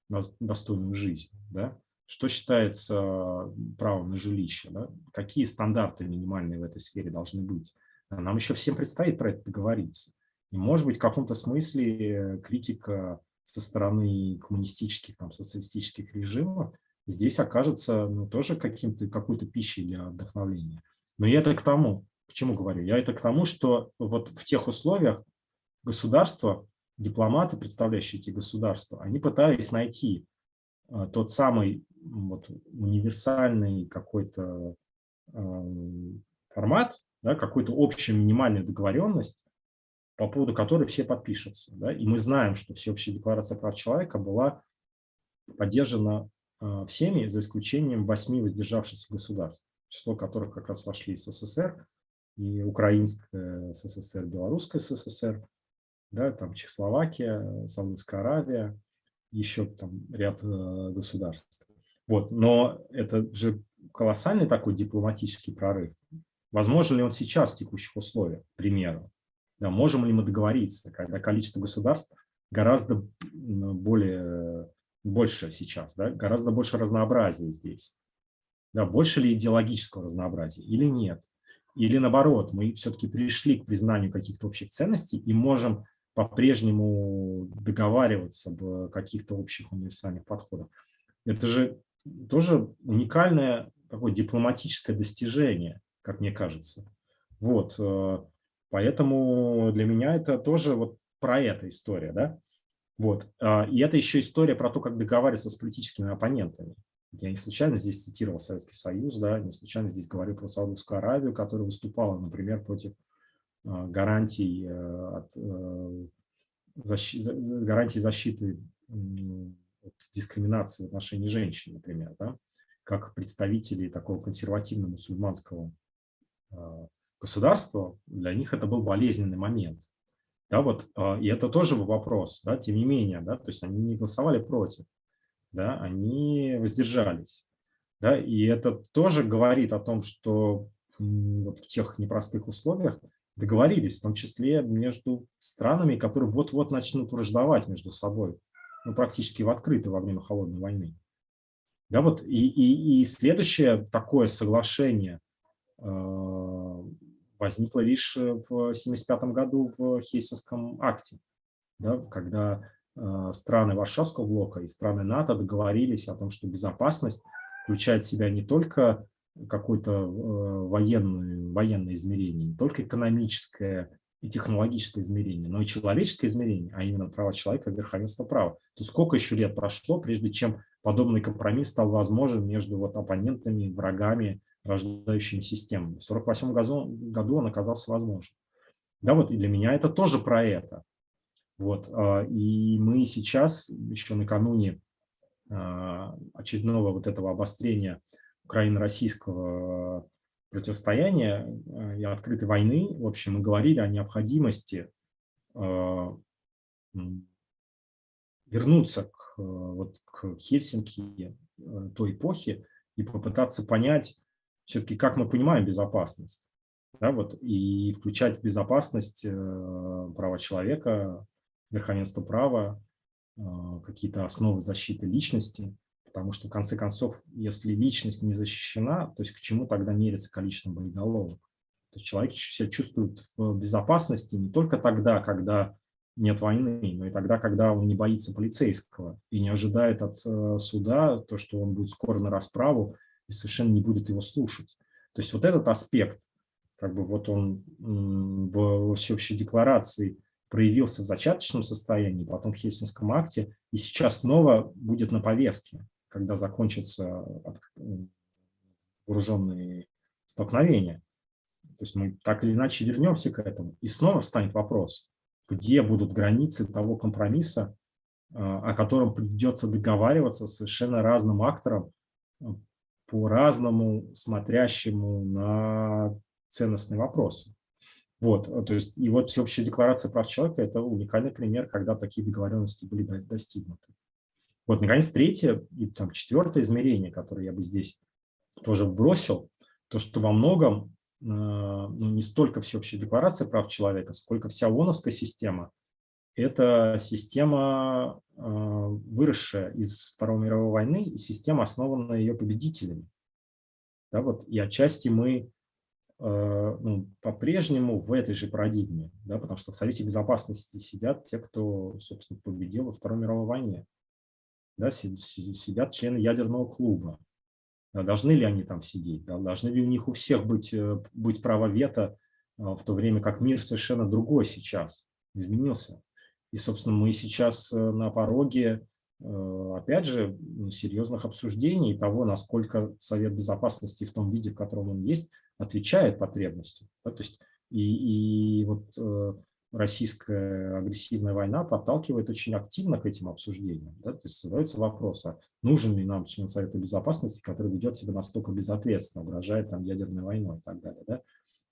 Speaker 2: на достойную жизнь? Да? Что считается правом на жилище? Да? Какие стандарты минимальные в этой сфере должны быть? Нам еще всем предстоит про это договориться. И, может быть, в каком-то смысле критика со стороны коммунистических, там, социалистических режимов здесь окажется ну, тоже каким-то какой-то пищей для вдохновления. Но я это к тому, к чему говорю? Я это к тому, что вот в тех условиях государства, дипломаты, представляющие эти государства, они пытались найти а, тот самый вот, универсальный какой-то э, формат, да, какую-то общую минимальную договоренность, по поводу которой все подпишутся. Да? И мы знаем, что Всеобщая декларация прав человека была поддержана э, всеми, за исключением восьми воздержавшихся государств, число которых как раз вошли СССР, и Украинская СССР, Белорусская СССР, да, там Чехословакия, Саудовская Аравия, еще там ряд э, государств. Вот, но это же колоссальный такой дипломатический прорыв. Возможно ли он сейчас в текущих условиях, к примеру? Да, можем ли мы договориться, когда количество государств гораздо более, больше сейчас, да, гораздо больше разнообразия здесь? Да, больше ли идеологического разнообразия или нет? Или наоборот, мы все-таки пришли к признанию каких-то общих ценностей и можем по-прежнему договариваться об каких-то общих универсальных подходах. Это же тоже уникальное такое дипломатическое достижение, как мне кажется. Вот, э, поэтому для меня это тоже вот про это история, да. Вот, а, и это еще история про то, как договариваться с политическими оппонентами. Я не случайно здесь цитировал Советский Союз, да, не случайно здесь говорил про Саудовскую Аравию, которая выступала, например, против а, гарантий, э, от, э, защи, гарантий защиты от дискриминации в отношении женщин, например, да, как представители такого консервативно-мусульманского а, государства, для них это был болезненный момент. Да, вот, а, и это тоже вопрос, да, тем не менее, да, то есть они не голосовали против, да, они воздержались. Да, и это тоже говорит о том, что вот в тех непростых условиях договорились, в том числе между странами, которые вот-вот начнут враждовать между собой, ну, практически в открытую во время Холодной войны. Да, вот и, и, и следующее такое соглашение э, возникло лишь в 1975 году в Хельсинском акте, да, когда э, страны Варшавского блока и страны НАТО договорились о том, что безопасность включает в себя не только какое-то э, военное, военное измерение, не только экономическое и технологическое измерение, но и человеческое измерение, а именно права человека верховенство права. То сколько еще лет прошло, прежде чем подобный компромисс стал возможен между вот оппонентами, врагами, рождающими системами. В 1948 году, он оказался возможен. Да, вот и для меня это тоже про это. Вот, а, и мы сейчас, еще накануне а, очередного вот этого обострения украино-российского противостояния э, и открытой войны, в общем, мы говорили о необходимости вернуться к, вот, к Хельсинки э, той эпохи и попытаться понять все-таки, как мы понимаем безопасность. Да, вот, и включать в безопасность права человека, верховенство права, какие-то основы защиты личности. Потому что, в конце концов, если личность не защищена, то есть к чему тогда мерится количеством боеголовок? То есть человек себя чувствует в безопасности не только тогда, когда нет войны, но и тогда, когда он не боится полицейского и не ожидает от э, суда то, что он будет скоро на расправу и совершенно не будет его слушать. То есть вот этот аспект, как бы вот он в всеобщей декларации проявился в зачаточном состоянии, потом в Хельсинском акте, и сейчас снова будет на повестке когда закончатся вооруженные столкновения. То есть мы так или иначе вернемся к этому. И снова встанет вопрос, где будут границы того компромисса, а, о котором придется договариваться совершенно разным акторам, по-разному смотрящему на ценностные вопросы. Вот, то есть, и вот Всеобщая декларация прав человека – это уникальный пример, когда такие договоренности были достигнуты. Вот, наконец, третье и там четвертое измерение, которое я бы здесь тоже бросил, то, что во многом э, ну, не столько всеобщая декларация прав человека, сколько вся ООНовская система – это система, э, выросшая из Второй мировой войны, и система, основанная ее победителями. Да, вот, и отчасти мы э, ну, по-прежнему в этой же парадигме, да, потому что в Совете Безопасности сидят те, кто, собственно, победил во Второй мировой войне. Да, сидят члены ядерного клуба. Должны ли они там сидеть? Должны ли у них у всех быть, э, быть право вето, в то время как мир совершенно другой сейчас, изменился. И, собственно, мы сейчас э, на пороге, э, опять же, ну, серьезных обсуждений того, насколько Совет Безопасности в том виде, в котором он есть, отвечает потребностям. Да? То есть и, и вот российская агрессивная война подталкивает очень активно к этим обсуждениям. Да? То есть задается вопрос, а нужен ли нам член Совета Безопасности, который ведет себя настолько безответственно, угрожает там ядерной войной и так далее. Да?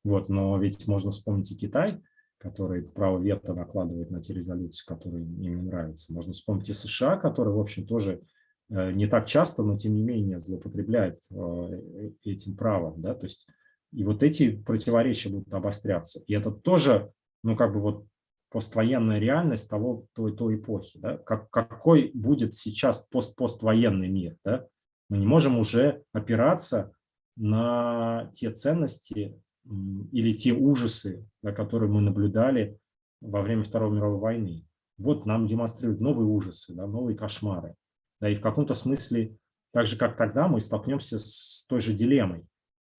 Speaker 2: Вот, но ведь можно вспомнить и Китай, который право вето накладывает на те резолюции, которые им не нравятся. Можно вспомнить и США, который, в общем, тоже э, не так часто, но тем не менее злоупотребляет э, этим правом. Да? То есть и вот эти противоречия будут обостряться. И это тоже ну, как бы вот поствоенная реальность того, той, той эпохи. Да? Как, какой будет сейчас пост, поствоенный мир? Да? Мы не можем уже опираться на те ценности или те ужасы, да, которые мы наблюдали во время Второй мировой войны. Вот нам демонстрируют новые ужасы, да, новые кошмары. Да, и в каком-то смысле, так же как тогда, мы столкнемся с той же дилеммой,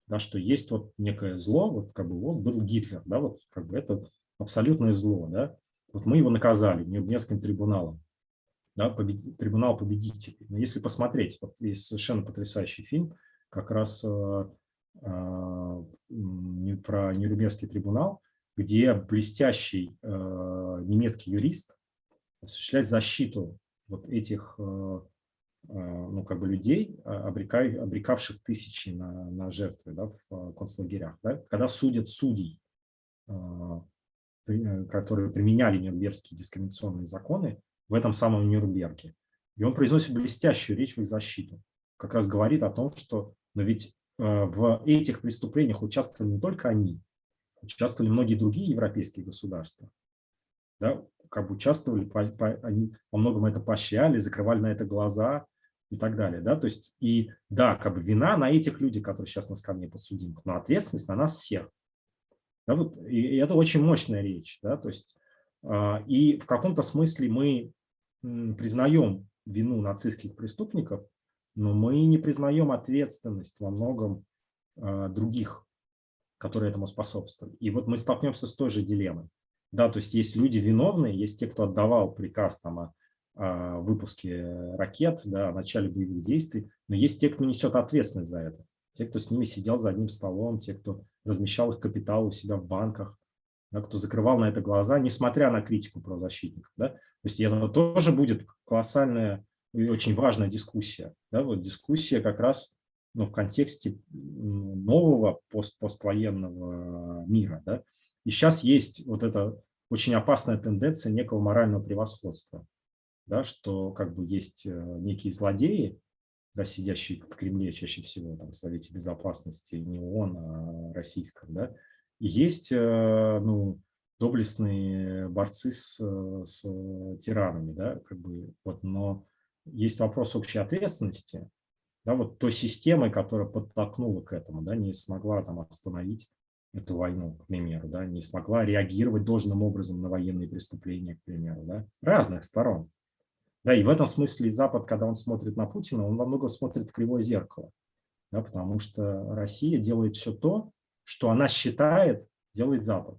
Speaker 2: да, что есть вот некое зло, вот как бы вот был Гитлер, да, вот как бы это абсолютное зло, да, вот мы его наказали Нюрнбергским трибуналом, да, побед... трибунал победителей. Но если посмотреть, вот есть совершенно потрясающий фильм, как раз э, про Нюрнбергский трибунал, где блестящий э, немецкий юрист осуществляет защиту вот этих э, э ну, как бы людей, обрекай, обрекавших тысячи на, на жертвы да, в э, концлагерях. Да, когда судят судей, э, Э, которые применяли нюрнбергские дискриминационные законы в этом самом Нюрнберге. И он произносит блестящую речь в их защиту. Как раз говорит о том, что но ведь э, в этих преступлениях участвовали не только они, участвовали многие другие европейские государства. Да, как бы участвовали, по, по, они во многом это поощряли, закрывали на это глаза и так далее. Да? То есть, и да, как бы вина на этих людях, которые сейчас на скамье подсудимых, но ответственность на нас всех. Да, вот, и это очень мощная речь. Да, то есть, а, и в каком-то смысле мы признаем вину нацистских преступников, но мы не признаем ответственность во многом а, других, которые этому способствовали. И вот мы столкнемся с той же дилеммой. Да, то есть есть люди виновные, есть те, кто отдавал приказ там, о, о выпуске ракет, да, о начале боевых действий, но есть те, кто несет ответственность за это те, кто с ними сидел за одним столом, те, кто размещал их капитал у себя в банках, да, кто закрывал на это глаза, несмотря на критику правозащитников. Да? То есть это тоже будет колоссальная очень важная дискуссия. Да? Вот дискуссия как раз ну, в контексте нового пост поствоенного мира. Да? И сейчас есть вот эта очень опасная тенденция некого морального превосходства, да, что как бы есть э, некие злодеи, да, сидящий в Кремле чаще всего, там, в Совете Безопасности, не ООН, а российском, да, и есть э, ну, доблестные борцы с, с тиранами, да, как бы, вот, но есть вопрос общей ответственности, да, вот той системы, которая подтолкнула к этому, да, не смогла там остановить эту войну, к примеру, да, не смогла реагировать должным образом на военные преступления, к примеру, да, разных сторон. Да, и в этом смысле Запад, когда он смотрит на Путина, он во многом смотрит в кривое зеркало, да, потому что Россия делает все то, что она считает, делает Запад.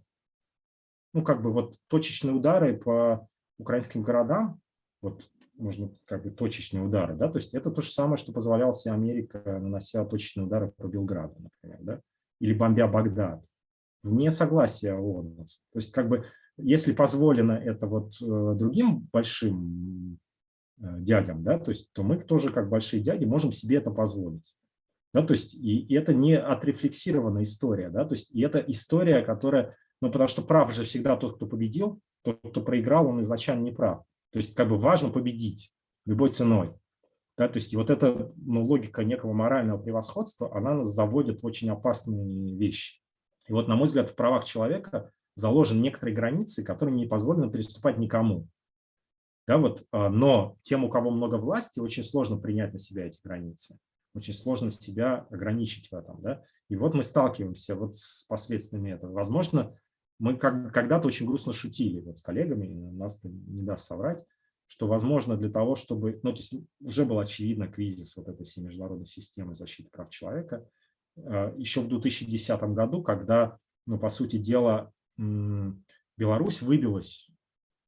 Speaker 2: Ну, как бы вот точечные удары по украинским городам, вот можно как бы точечные удары, да, то есть это то же самое, что позволяла себе Америка, нанося точечные удары по Белграду, например, да, или бомбя Багдад, вне согласия ООН. То есть как бы если позволено это вот э, другим большим Э, дядям, да, то есть то мы тоже как большие дяди можем себе это позволить. Да, то есть и, и это не отрефлексированная история, да, то есть и это история, которая Ну, потому что прав же всегда тот, кто победил, тот, кто проиграл, он изначально не прав. То есть как бы важно победить любой ценой. Да, то есть и вот эта ну, логика некого морального превосходства, она нас заводит в очень опасные вещи. И вот, на мой взгляд, в правах человека заложены некоторые границы, которые не позволены переступать никому. Да, вот, а, но тем, у кого много власти, очень сложно принять на себя эти границы. Очень сложно себя ограничить в этом. Да? И вот мы сталкиваемся вот с последствиями этого. Возможно, мы когда-то очень грустно шутили вот с коллегами, нас не даст соврать, что, возможно, для того, чтобы… Ну, то есть уже был очевидно кризис вот этой всей международной системы защиты прав человека. А, Еще в 2010 году, когда, ну, по сути дела, Беларусь выбилась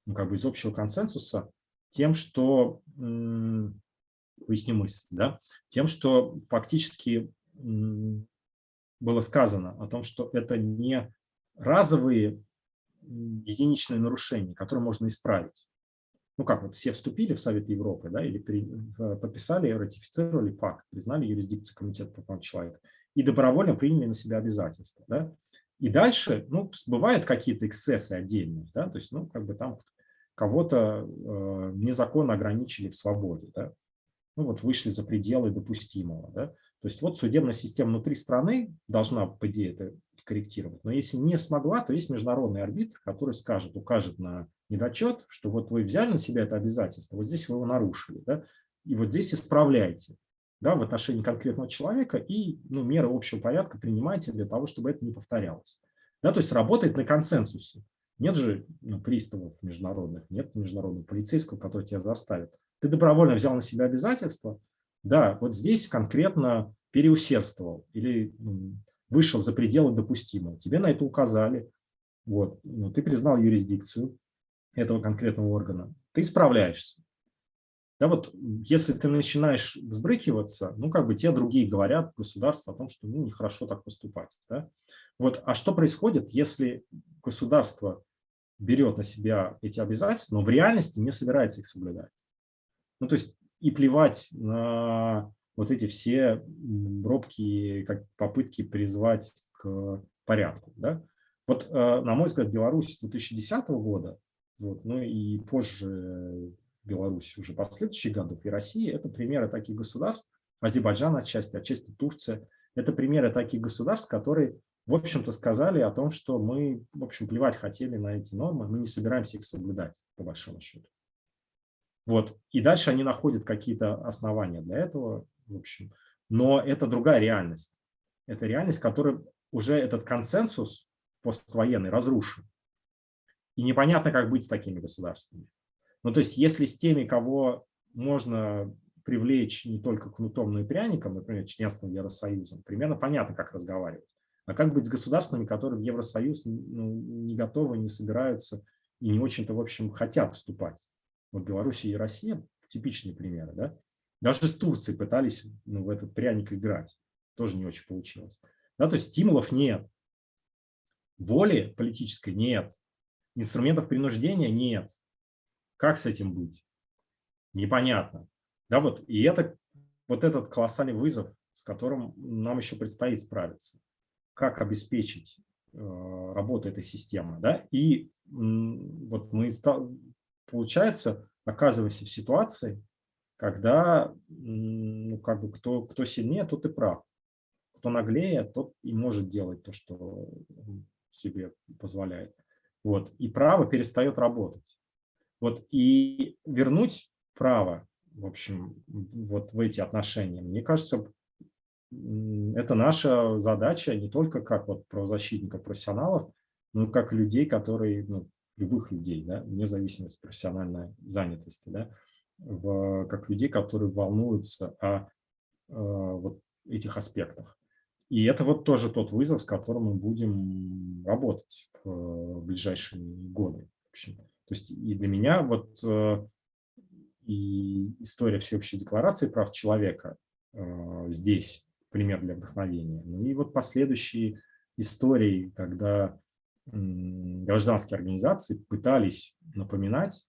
Speaker 2: ну, как бы из общего консенсуса тем, что, поясню мысль, да, тем, что фактически было сказано о том, что это не разовые единичные нарушения, которые можно исправить ну как вот все вступили в Совет Европы, да, или при, подписали, ратифицировали пакт, признали юрисдикцию Комитета по правам человека и добровольно приняли на себя обязательства, да. И дальше, ну, бывают какие-то эксцессы отдельные, да, то есть, ну, как бы там кого-то э, незаконно ограничили в свободе, да, ну, вот вышли за пределы допустимого, да. То есть вот судебная система внутри страны должна, по идее, это корректировать, но если не смогла, то есть международный арбитр, который скажет, укажет на недочет, что вот вы взяли на себя это обязательство, вот здесь вы его нарушили, да, и вот здесь исправляйте да, в отношении конкретного человека и ну, меры общего порядка принимайте для того, чтобы это не повторялось. Да, то есть работает на консенсусе. Нет же ну, приставов международных, нет международного полицейского, который тебя заставит. Ты добровольно взял на себя обязательства, да, вот здесь конкретно переусердствовал или вышел за пределы допустимого. Тебе на это указали, вот, ну, ты признал юрисдикцию, этого конкретного органа, ты справляешься. Да, вот если ты начинаешь взбрыкиваться, ну, как бы те другие говорят, государство, о том, что ну, нехорошо так поступать. Да? Вот, а что происходит, если государство берет на себя эти обязательства, но в реальности не собирается их соблюдать? Ну, то есть и плевать на вот эти все робкие как попытки призвать к порядку. Да? Вот, э, на мой взгляд, Беларусь 2010 года вот. Ну и позже Беларусь уже последующих годов и Россия – это примеры таких государств, Азербайджан отчасти, отчасти Турция. Это примеры таких государств, которые, в общем-то, сказали о том, что мы, в общем, плевать хотели на эти нормы, мы не собираемся их соблюдать, по большому счету. Вот. И дальше они находят какие-то основания для этого, в общем. Но это другая реальность. Это реальность, которая уже этот консенсус поствоенный разрушен. И непонятно, как быть с такими государствами. Ну, то есть, если с теми, кого можно привлечь не только кнутом, но и пряником, например, членством Евросоюзом, примерно понятно, как разговаривать. А как быть с государствами, которые в Евросоюз ну, не готовы, не собираются и не очень-то, в общем, хотят вступать? Вот Белоруссия и Россия – типичные примеры. Да? Даже с Турцией пытались ну, в этот пряник играть. Тоже не очень получилось. Да, то есть стимулов нет. Воли политической нет. Инструментов принуждения нет. Как с этим быть? Непонятно. Да, вот, и это, вот этот колоссальный вызов, с которым нам еще предстоит справиться. Как обеспечить э, работу этой системы. Да? И вот мы, получается, оказываемся в ситуации, когда ну, как бы кто, кто сильнее, тот и прав. Кто наглее, тот и может делать то, что себе позволяет. Вот. И право перестает работать. Вот. И вернуть право, в общем, вот в эти отношения, мне кажется, это наша задача не только как вот правозащитников, профессионалов, но и как людей, которые, ну, любых людей, да, вне зависимости от профессиональной занятости, да, в, как людей, которые волнуются о, о вот этих аспектах. И это вот тоже тот вызов, с которым мы будем работать в ближайшие годы. В общем. То есть и для меня вот э, и история всеобщей декларации прав человека э, здесь пример для вдохновения. Ну и вот последующие истории, когда гражданские организации пытались напоминать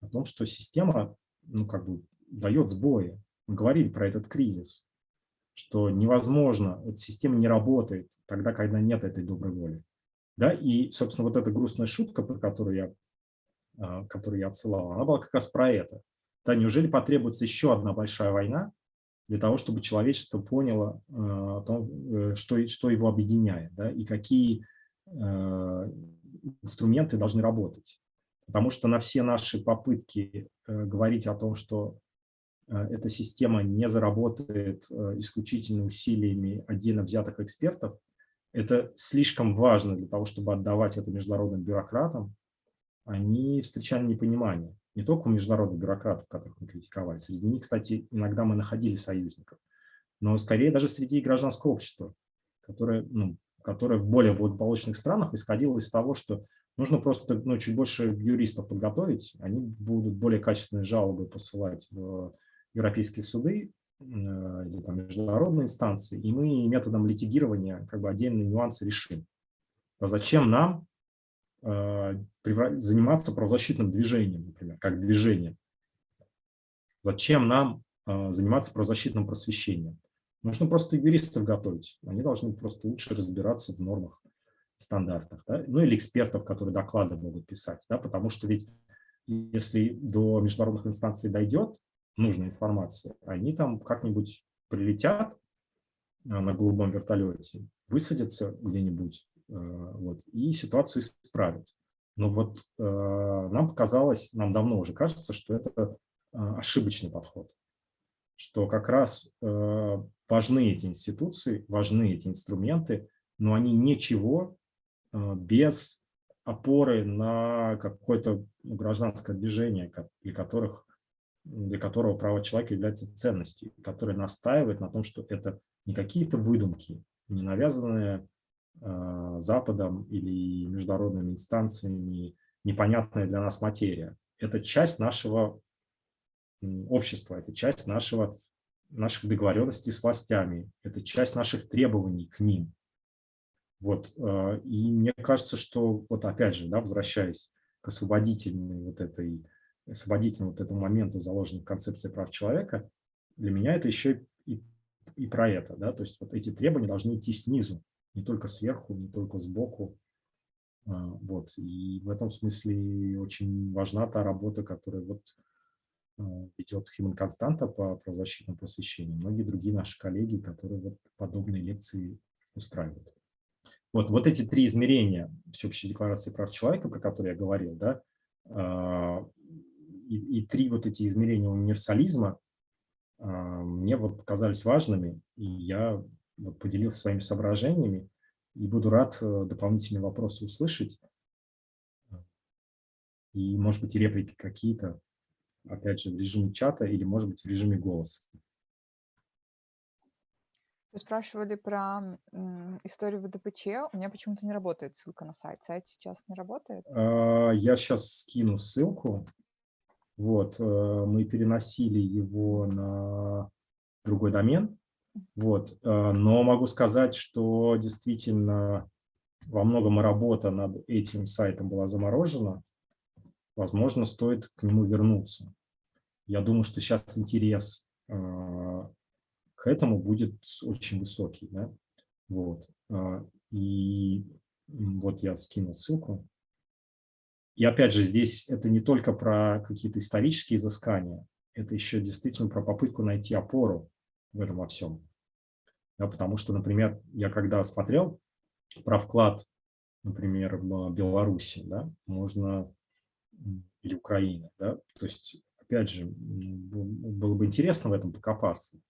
Speaker 2: о том, что система ну, как бы дает сбои. Мы говорили про этот кризис что невозможно, эта система не работает тогда, когда нет этой доброй воли. Да? И, собственно, вот эта грустная шутка, про которую я, а, которую я отсылал, она была как раз про это. Да, неужели потребуется еще одна большая война для того, чтобы человечество поняло, э, что, что его объединяет, да, и какие инструменты должны работать. Потому что на все наши попытки э, говорить о том, что э, эта система не заработает э, исключительно усилиями отдельно взятых экспертов, это слишком важно для того, чтобы отдавать это международным бюрократам, они встречали непонимание. Не только у международных бюрократов, которых мы критиковали. Среди них, кстати, иногда мы находили союзников. Но скорее даже среди гражданского общества, которое, ну, которое в более благополучных странах исходило из того, что Нужно просто ну, чуть больше юристов подготовить, они будут более качественные жалобы посылать в европейские суды э, или там, международные инстанции, и мы методом литигирования как бы отдельные нюансы решим. А зачем нам э, заниматься правозащитным движением, например, как движением? Зачем нам э, заниматься правозащитным просвещением? Нужно просто юристов готовить. Они должны просто лучше разбираться в нормах стандартах, да? ну или экспертов, которые доклады могут писать, да? потому что ведь если до международных инстанций дойдет нужная информация, они там как-нибудь прилетят а, на голубом вертолете, высадятся где-нибудь а, вот, и ситуацию исправят. Но вот а, нам показалось, нам давно уже кажется, что это ошибочный подход, что как раз важны эти институции, важны эти инструменты, но они ничего Э, без опоры на какое-то гражданское движение, для, которых, для которого право человека является ценностью, которое настаивает на том, что это не какие-то выдумки, не навязанные э, Западом или международными инстанциями, непонятная для нас материя. Это часть нашего общества, это часть нашего, наших договоренностей с властями, это часть наших требований к ним. Вот, э, и мне кажется, что, вот опять же, да, возвращаясь к освободительной вот этой, освободительному вот этому моменту, заложенному в концепции прав человека, для меня это еще и, и про это, да, то есть вот эти требования должны идти снизу, не только сверху, не только сбоку, э, вот, и в этом смысле очень важна та работа, которая вот э, ведет Human Константа по правозащитному просвещению, многие другие наши коллеги, которые вот подобные лекции устраивают. Вот, вот эти три измерения Всеобщей декларации прав человека, про которые я говорил, да, а, и, и три вот эти измерения универсализма а, мне вот показались важными, и я поделился своими соображениями, и буду рад э, дополнительные вопросы услышать. И, может быть, и реплики какие-то, опять же, в режиме чата или, может быть, в режиме голоса.
Speaker 1: Вы спрашивали про историю ВДПЧ. У меня почему-то не работает ссылка на сайт. Сайт сейчас не работает?
Speaker 2: А, я сейчас скину ссылку. Вот, э, мы переносили его на другой домен. Вот, э, но могу сказать, что действительно во многом работа над этим сайтом была заморожена. Возможно, стоит к нему вернуться. Я думаю, что сейчас интерес э, к этому будет очень высокий. Да? Вот. А, и вот я скинул ссылку. И опять же, здесь это не только про какие-то исторические изыскания, это еще действительно про попытку найти опору в этом во всем. Да, потому что, например, я когда смотрел про вклад, например, в Беларуси, да, можно, или Украины, да, то есть, опять же, было бы интересно в этом покопаться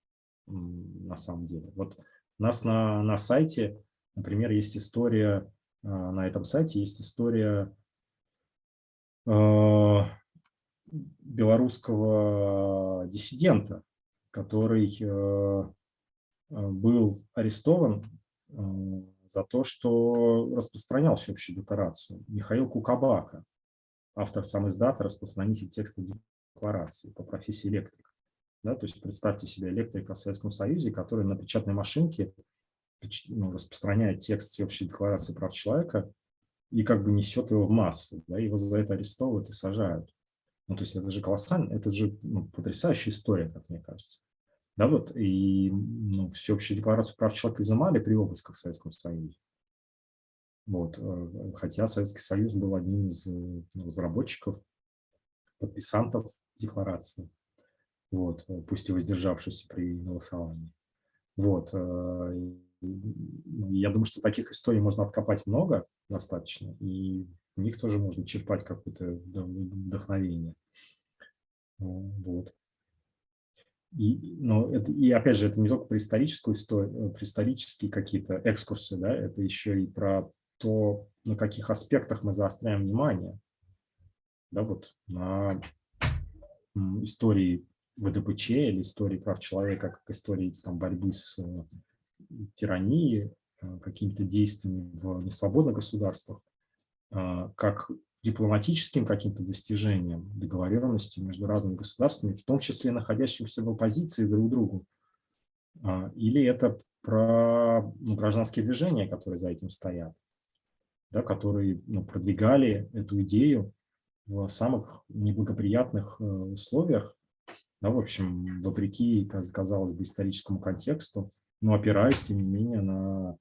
Speaker 2: на самом деле. Вот у нас на, на сайте, например, есть история, а, на этом сайте есть история э, белорусского диссидента, который э, был арестован э, за то, что распространял всеобщую декларацию. Михаил Кукабака, автор сам издата, распространитель текста декларации по профессии электрика. Да, то есть представьте себе электрика в Советском Союзе, который на печатной машинке ну, распространяет текст всеобщей декларации прав человека и как бы несет его в массы. Да, его за это арестовывают и сажают. Ну, то есть это же колоссально, это же ну, потрясающая история, как мне кажется. Да, вот, и ну, всеобщую декларацию прав человека изымали при обысках в Советском Союзе. Вот. Хотя Советский Союз был одним из ну, разработчиков, подписантов декларации, вот, пусть и воздержавшись при голосовании. Вот. Я думаю, что таких историй можно откопать много достаточно, и в них тоже можно черпать какое-то вдохновение. Вот. И, но это, и опять же, это не только про историческую историю, про исторические какие-то экскурсы, да, это еще и про то, на каких аспектах мы заостряем внимание. Да, вот на истории ВДПЧ или истории прав человека, как истории там, борьбы с тирании, э, какими-то действиями в несвободных государствах, э, как дипломатическим каким-то достижением, договоренностью между разными государствами, в том числе находящимся в оппозиции друг к другу. Или это про ну, гражданские движения, которые за этим стоят, да, которые ну, продвигали эту идею в самых неблагоприятных э, условиях, да, в общем, вопреки, казалось бы, историческому контексту, но опираясь, тем не менее, на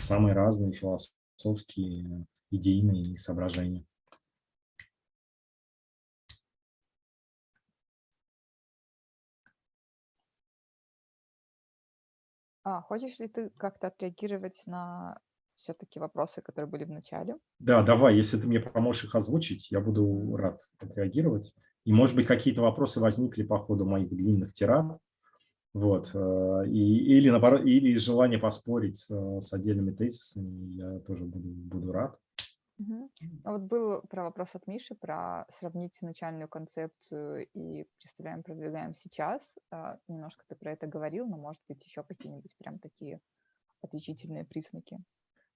Speaker 2: самые разные философские, идейные соображения.
Speaker 1: А, хочешь ли ты как-то отреагировать на все-таки вопросы, которые были в начале?
Speaker 2: Да, давай, если ты мне поможешь их озвучить, я буду рад отреагировать. И, может быть, какие-то вопросы возникли по ходу моих длинных тирад, вот. Э, и, или, наоборот, или желание поспорить с, с отдельными тезисами, я тоже буду, буду рад.
Speaker 1: Угу. Вот был про вопрос от Миши, про сравнить начальную концепцию и представляем, продвигаем сейчас. А, немножко ты про это говорил, но, может быть, еще какие-нибудь прям такие отличительные признаки.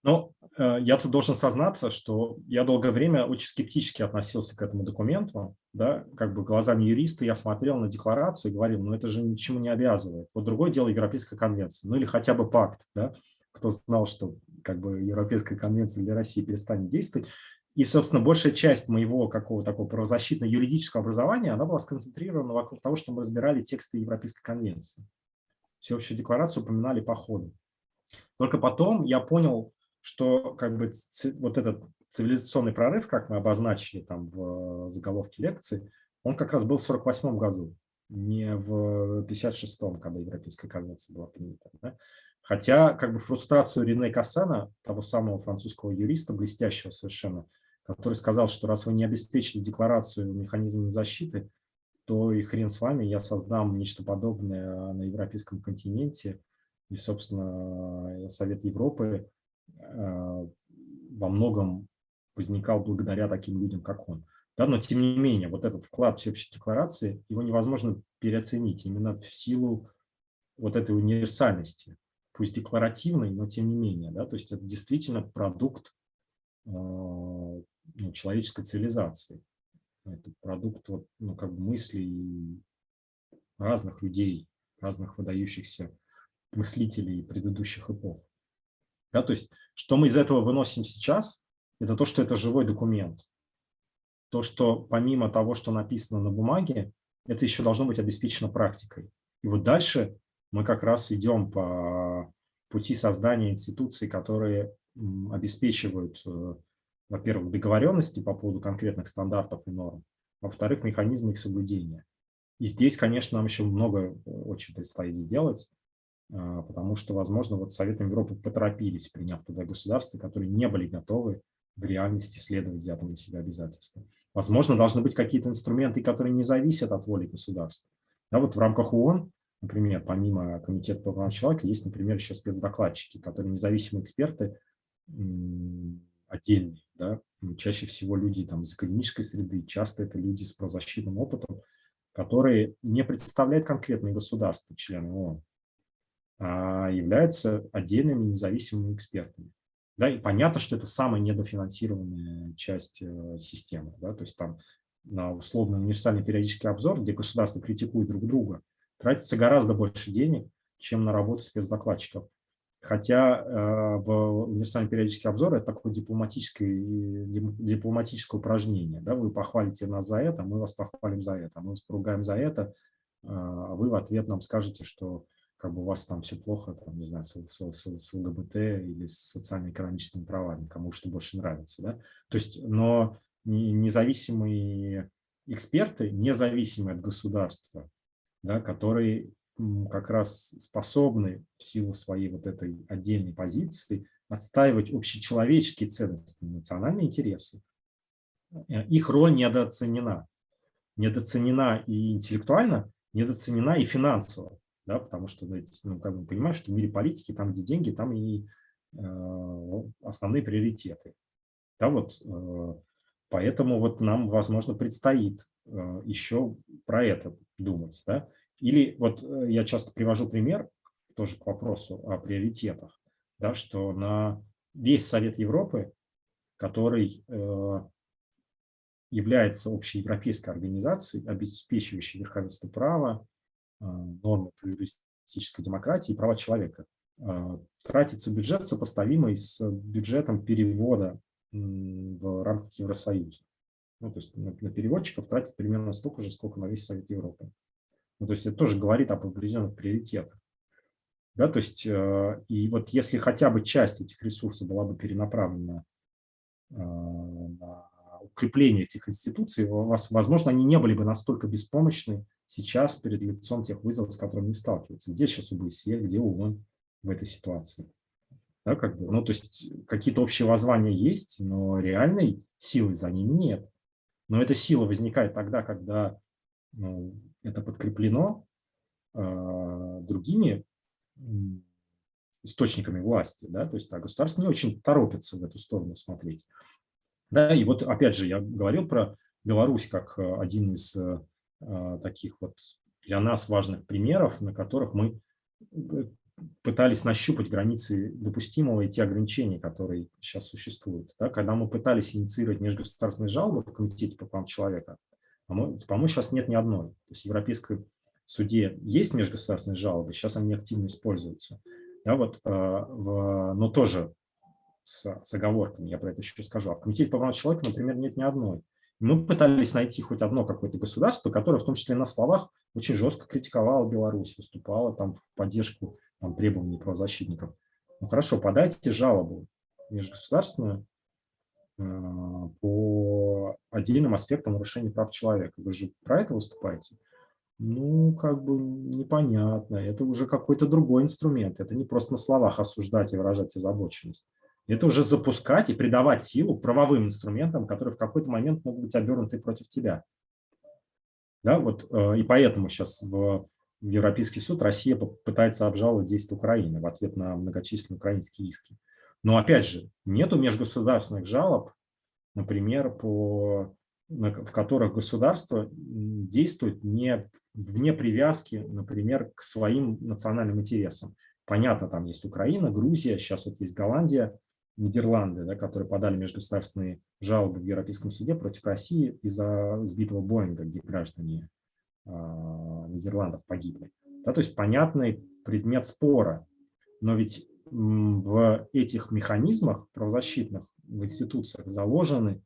Speaker 2: Ну, э, я тут должен сознаться, что я долгое время очень скептически относился к этому документу, да, как бы глазами юриста я смотрел на декларацию и говорил, ну это же ничему не обязывает. Вот другое дело Европейская конвенция, ну или хотя бы пакт, да, кто знал, что как бы Европейская конвенция для России перестанет действовать. И, собственно, большая часть моего какого такого правозащитно-юридического образования, она была сконцентрирована вокруг того, что мы разбирали тексты Европейской конвенции. Всеобщую декларацию упоминали по ходу. Только потом я понял, что как бы вот этот цивилизационный прорыв, как мы обозначили там в заголовке лекции, он как раз был в 48 году, не в 56-м, когда Европейская конвенция была принята. Да? Хотя как бы фрустрацию Рене Кассана, того самого французского юриста, блестящего совершенно, который сказал, что раз вы не обеспечили декларацию механизмами защиты, то и хрен с вами, я создам нечто подобное на европейском континенте. И, собственно, Совет Европы Э, во многом возникал благодаря таким людям, как он. Да, но тем не менее, вот этот вклад всеобщей декларации, его невозможно переоценить именно в силу вот этой универсальности, пусть декларативной, но тем не менее. Да, то есть это действительно продукт э, ну, человеческой цивилизации. Это продукт вот, ну, как бы мыслей разных людей, разных выдающихся мыслителей предыдущих эпох. Да, то есть, что мы из этого выносим сейчас, это то, что это живой документ. То, что помимо того, что написано на бумаге, это еще должно быть обеспечено практикой. И вот дальше мы как раз идем по пути создания институций, которые обеспечивают, э, во-первых, договоренности по поводу конкретных стандартов и норм, во-вторых, механизмы их соблюдения. И здесь, конечно, нам еще много э, очень предстоит сделать. А, потому что, возможно, вот Советом Европы поторопились, приняв туда государства, которые не были готовы в реальности следовать взятым на себя обязательствам. Возможно, должны быть какие-то инструменты, которые не зависят от воли государства. Да, вот в рамках ООН, например, помимо Комитета по правам человека, есть, например, еще спецдокладчики, которые независимые эксперты отдельные. Да? Чаще всего люди там, из академической среды, часто это люди с правозащитным опытом, которые не представляют конкретные государства, члены ООН, являются отдельными независимыми экспертами. Да, и понятно, что это самая недофинансированная часть э, системы. Да, то есть там на условно универсальный периодический обзор, где государства критикуют друг друга, тратится гораздо больше денег, чем на работу спецдокладчиков. Хотя э, в универсальный периодический обзор это такое дипломатическое, дипломатическое упражнение. Да? Вы похвалите нас за это, мы вас похвалим за это, мы вас поругаем за это, а вы в ответ нам скажете, что как бы у вас там все плохо, там, не знаю, с, с, с, с ЛГБТ или с социально-экономическими правами, кому что больше нравится. Да? То есть, но независимые эксперты, независимые от государства, да, которые как раз способны в силу своей вот этой отдельной позиции отстаивать общечеловеческие ценности, национальные интересы. Э, их роль недооценена. Недооценена и интеллектуально, недооценена и финансово да, потому что ну, как бы понимаешь, что в мире политики, там, где деньги, там и э, основные приоритеты. Да, вот, э, поэтому вот нам, возможно, предстоит э, еще про это думать. Да? Или вот э, я часто привожу пример, тоже к вопросу о приоритетах, да, что на весь Совет Европы, который э, является общеевропейской организацией, обеспечивающей верховенство права, нормы плюристической демократии и права человека. Э, тратится бюджет, сопоставимый с бюджетом перевода в рамках Евросоюза. Ну, то есть на, переводчиков тратит примерно столько же, сколько на весь Совет Европы. Ну, то есть это тоже говорит об определенных приоритетах. Да, то есть, э, и вот если хотя бы часть этих ресурсов была бы перенаправлена на укрепление этих институций, возможно, они не были бы настолько беспомощны сейчас перед лицом тех вызовов, с которыми они сталкиваются. Где сейчас УБСЕ, где ООН в этой ситуации? Да, как бы, ну, то есть какие-то общие воззвания есть, но реальной силы за ними нет. Но эта сила возникает тогда, когда ну, это подкреплено э, другими источниками власти. Да? То есть а государство не очень торопится в эту сторону смотреть. Да, и вот опять же я говорил про Беларусь как один из э, таких вот для нас важных примеров, на которых мы э, пытались нащупать границы допустимого и те ограничения, которые сейчас существуют. Да, когда мы пытались инициировать межгосударственные жалобы в Комитете по правам человека, по-моему, сейчас нет ни одной. То есть в Европейской суде есть межгосударственные жалобы, сейчас они активно используются. Да, вот, э, в, но тоже с, с оговорками, я про это еще скажу. А в Комитете по правам человека, например, нет ни одной. Мы пытались найти хоть одно какое-то государство, которое в том числе на словах очень жестко критиковало Беларусь, выступало там в поддержку там, требований правозащитников. Ну хорошо, подайте жалобу межгосударственную э, по отдельным аспектам нарушения прав человека. Вы же про это выступаете? Ну, как бы непонятно. Это уже какой-то другой инструмент. Это не просто на словах осуждать и выражать озабоченность это уже запускать и придавать силу правовым инструментам, которые в какой-то момент могут быть обернуты против тебя. Да, вот, э, и поэтому сейчас в Европейский суд Россия пытается обжаловать действия Украины в ответ на многочисленные украинские иски. Но опять же, нету межгосударственных жалоб, например, по, в которых государство действует не, вне привязки, например, к своим национальным интересам. Понятно, там есть Украина, Грузия, сейчас вот есть Голландия, Нидерланды, да, которые подали межгосударственные жалобы в Европейском суде против России из-за сбитого Боинга, где граждане э, Нидерландов погибли. Да, то есть понятный предмет спора. Но ведь в этих механизмах правозащитных в институциях заложены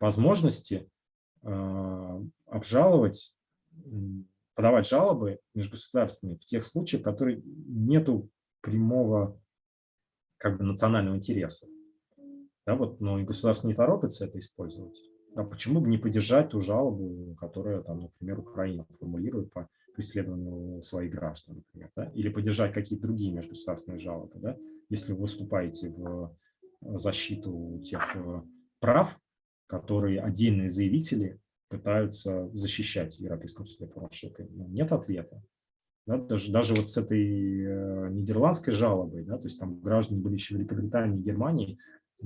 Speaker 2: возможности э, обжаловать, подавать жалобы межгосударственные в тех случаях, в которых нету прямого как бы национального интереса. Да, вот, но и государство не торопится это использовать. А почему бы не поддержать ту жалобу, которая, там, например, Украина формулирует по преследованию своих граждан, например, да? или поддержать какие-то другие межгосударственные жалобы, да? если вы выступаете в защиту тех э, прав, которые отдельные заявители пытаются защищать в Европейском суде по Нет ответа. Да, даже, даже вот с этой э, нидерландской жалобой, да, то есть там граждане были еще Великобритании и Германии,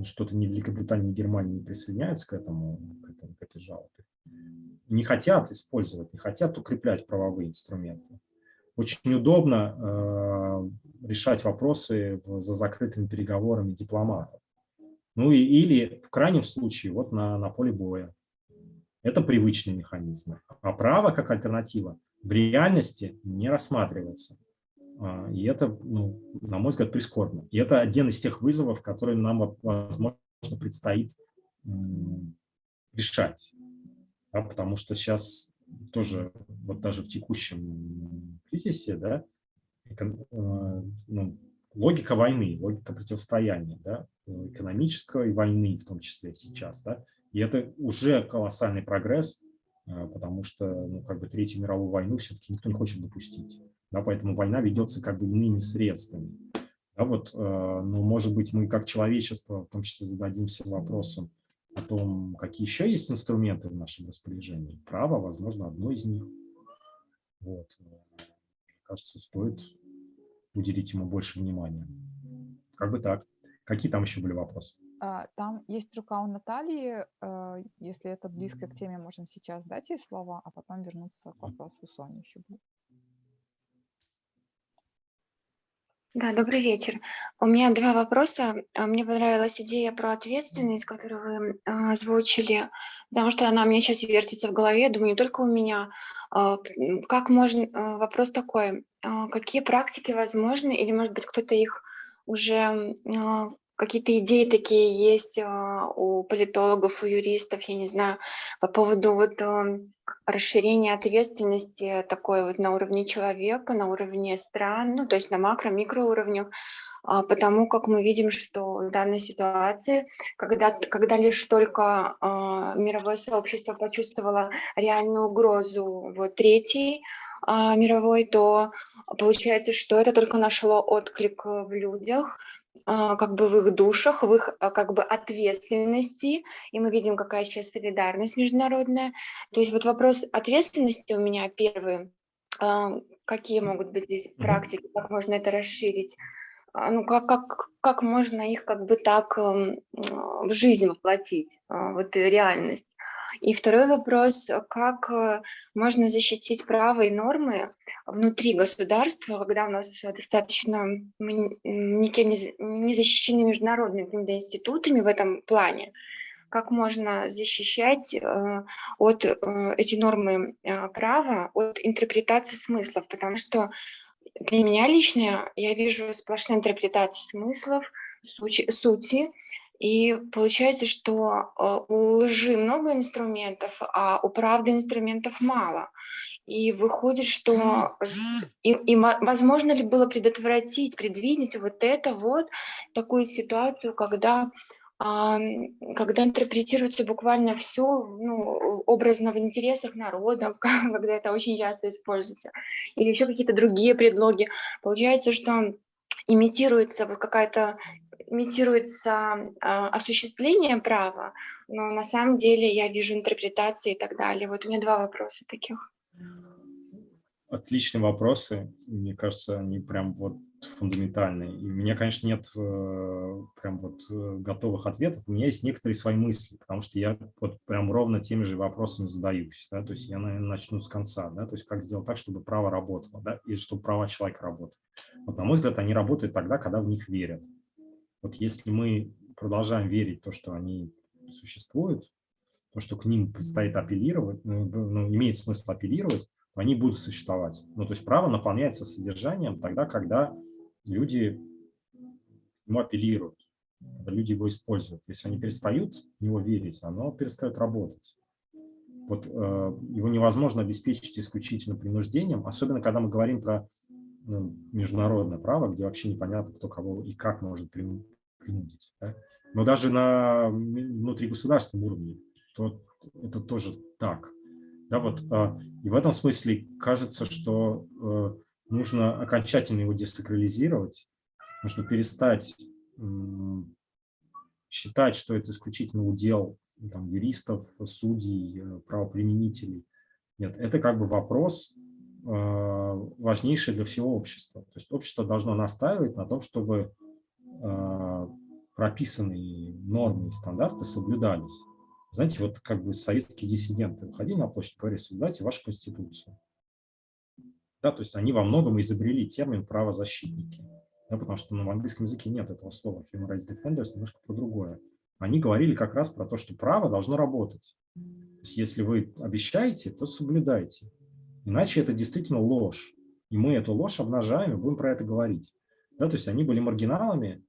Speaker 2: что-то ни Великобритания, ни Германия не присоединяются к, этому, к, этому, к этой жалобе. Не хотят использовать, не хотят укреплять правовые инструменты. Очень удобно э, решать вопросы в, за закрытыми переговорами дипломатов. Ну и, или в крайнем случае вот на, на поле боя. Это привычные механизмы. А право как альтернатива в реальности не рассматривается. А, и это, ну, на мой взгляд, прискорбно. И это один из тех вызовов, которые нам, возможно, предстоит решать. Да, потому что сейчас тоже, вот даже в текущем кризисе, да, ну, логика войны, логика противостояния, да, экономической войны в том числе сейчас. Да, и это уже колоссальный прогресс, потому что ну, как бы Третью мировую войну все-таки никто не хочет допустить. Да, поэтому война ведется как бы иными средствами. Да, вот, но, может быть, мы как человечество в том числе зададимся вопросом, о том, какие еще есть инструменты в нашем распоряжении. Право, возможно, одно из них. Вот. Мне кажется, стоит уделить ему больше внимания. Как бы так. Какие там еще были вопросы?
Speaker 1: А, там есть рука у Натальи. А, если это близко к теме, можем сейчас дать ей слово, а потом вернуться к вопросу Сони еще будет.
Speaker 3: Да, добрый вечер. У меня два вопроса. А, мне понравилась идея про ответственность, которую вы озвучили, потому что она у меня сейчас вертится в голове, думаю, не только у меня. Как можно, вопрос такой, какие практики возможны, или, может быть, кто-то их уже какие-то идеи такие есть а, у политологов, у юристов, я не знаю, по поводу вот расширения ответственности такой вот на уровне человека, на уровне стран, ну, то есть на макро-микроуровнях, а, потому как мы видим, что в данной ситуации, когда, когда лишь только э, мировое сообщество почувствовало реальную угрозу вот, третьей э, мировой, то получается, что это только нашло отклик в людях, а, как бы в их душах, в их а, как бы ответственности, и мы видим, какая сейчас солидарность международная. То есть вот вопрос ответственности у меня первый. А, какие могут быть здесь практики, как можно это расширить? Ну, как, как, как можно их как бы так в жизнь воплотить, вот реальность? И второй вопрос, как э, можно защитить права и нормы внутри государства, когда у нас достаточно, никем не, защищены международными институтами в этом плане, как можно защищать э, от э, эти нормы права от интерпретации смыслов, потому что для меня лично я вижу сплошная интерпретация смыслов, сути, сути и получается, что э, у лжи много инструментов, а у правды инструментов мало. И выходит, что и, и возможно ли было предотвратить, предвидеть вот это вот, такую ситуацию, когда когда интерпретируется буквально все ну, образно в интересах народа, когда это очень часто используется, или еще какие-то другие предлоги. Получается, что имитируется вот какая-то имитируется э, осуществление права, но на самом деле я вижу интерпретации и так далее. Вот у меня два вопроса таких.
Speaker 2: Отличные вопросы. Мне кажется, они прям вот фундаментальные. И у меня, конечно, нет э, прям вот э, готовых ответов. У меня есть некоторые свои мысли, потому что я вот прям ровно теми же вопросами задаюсь. Да? То есть я, наверное, начну с конца. Да? То есть как сделать так, чтобы право работало, да? и чтобы права человека работали. Вот, на мой взгляд, они работают тогда, когда в них верят. Вот если мы продолжаем верить в то, что они существуют, то, что к ним предстоит апеллировать, ну, ну, имеет смысл апеллировать, они будут существовать. Ну, то есть право наполняется содержанием тогда, когда люди ему апеллируют, когда люди его используют. Если они перестают в него верить, оно перестает работать. Вот э, его невозможно обеспечить исключительно принуждением, особенно когда мы говорим про ну, международное право, где вообще непонятно, кто кого и как может принудить. Да? Но даже на внутригосударственном уровне то это тоже так. Да, вот, а, и в этом смысле кажется, что э, нужно окончательно его десакрализировать, нужно перестать считать, что это исключительно удел там, юристов, судей, э, правоприменителей. Нет, это как бы вопрос а, важнейший для всего общества. То есть общество должно настаивать на том, чтобы а, прописанные нормы и стандарты соблюдались. Знаете, вот как бы советские диссиденты выходили на площадь, говорили, соблюдайте вашу конституцию. Да, то есть они во многом изобрели термин правозащитники, да, потому что ну, в английском языке нет этого слова. Human Rights Defenders немножко про другое. Они говорили как раз про то, что право должно работать. То есть если вы обещаете, то соблюдайте. Иначе это действительно ложь. И мы эту ложь обнажаем и будем про это говорить. Да, то есть они были маргиналами,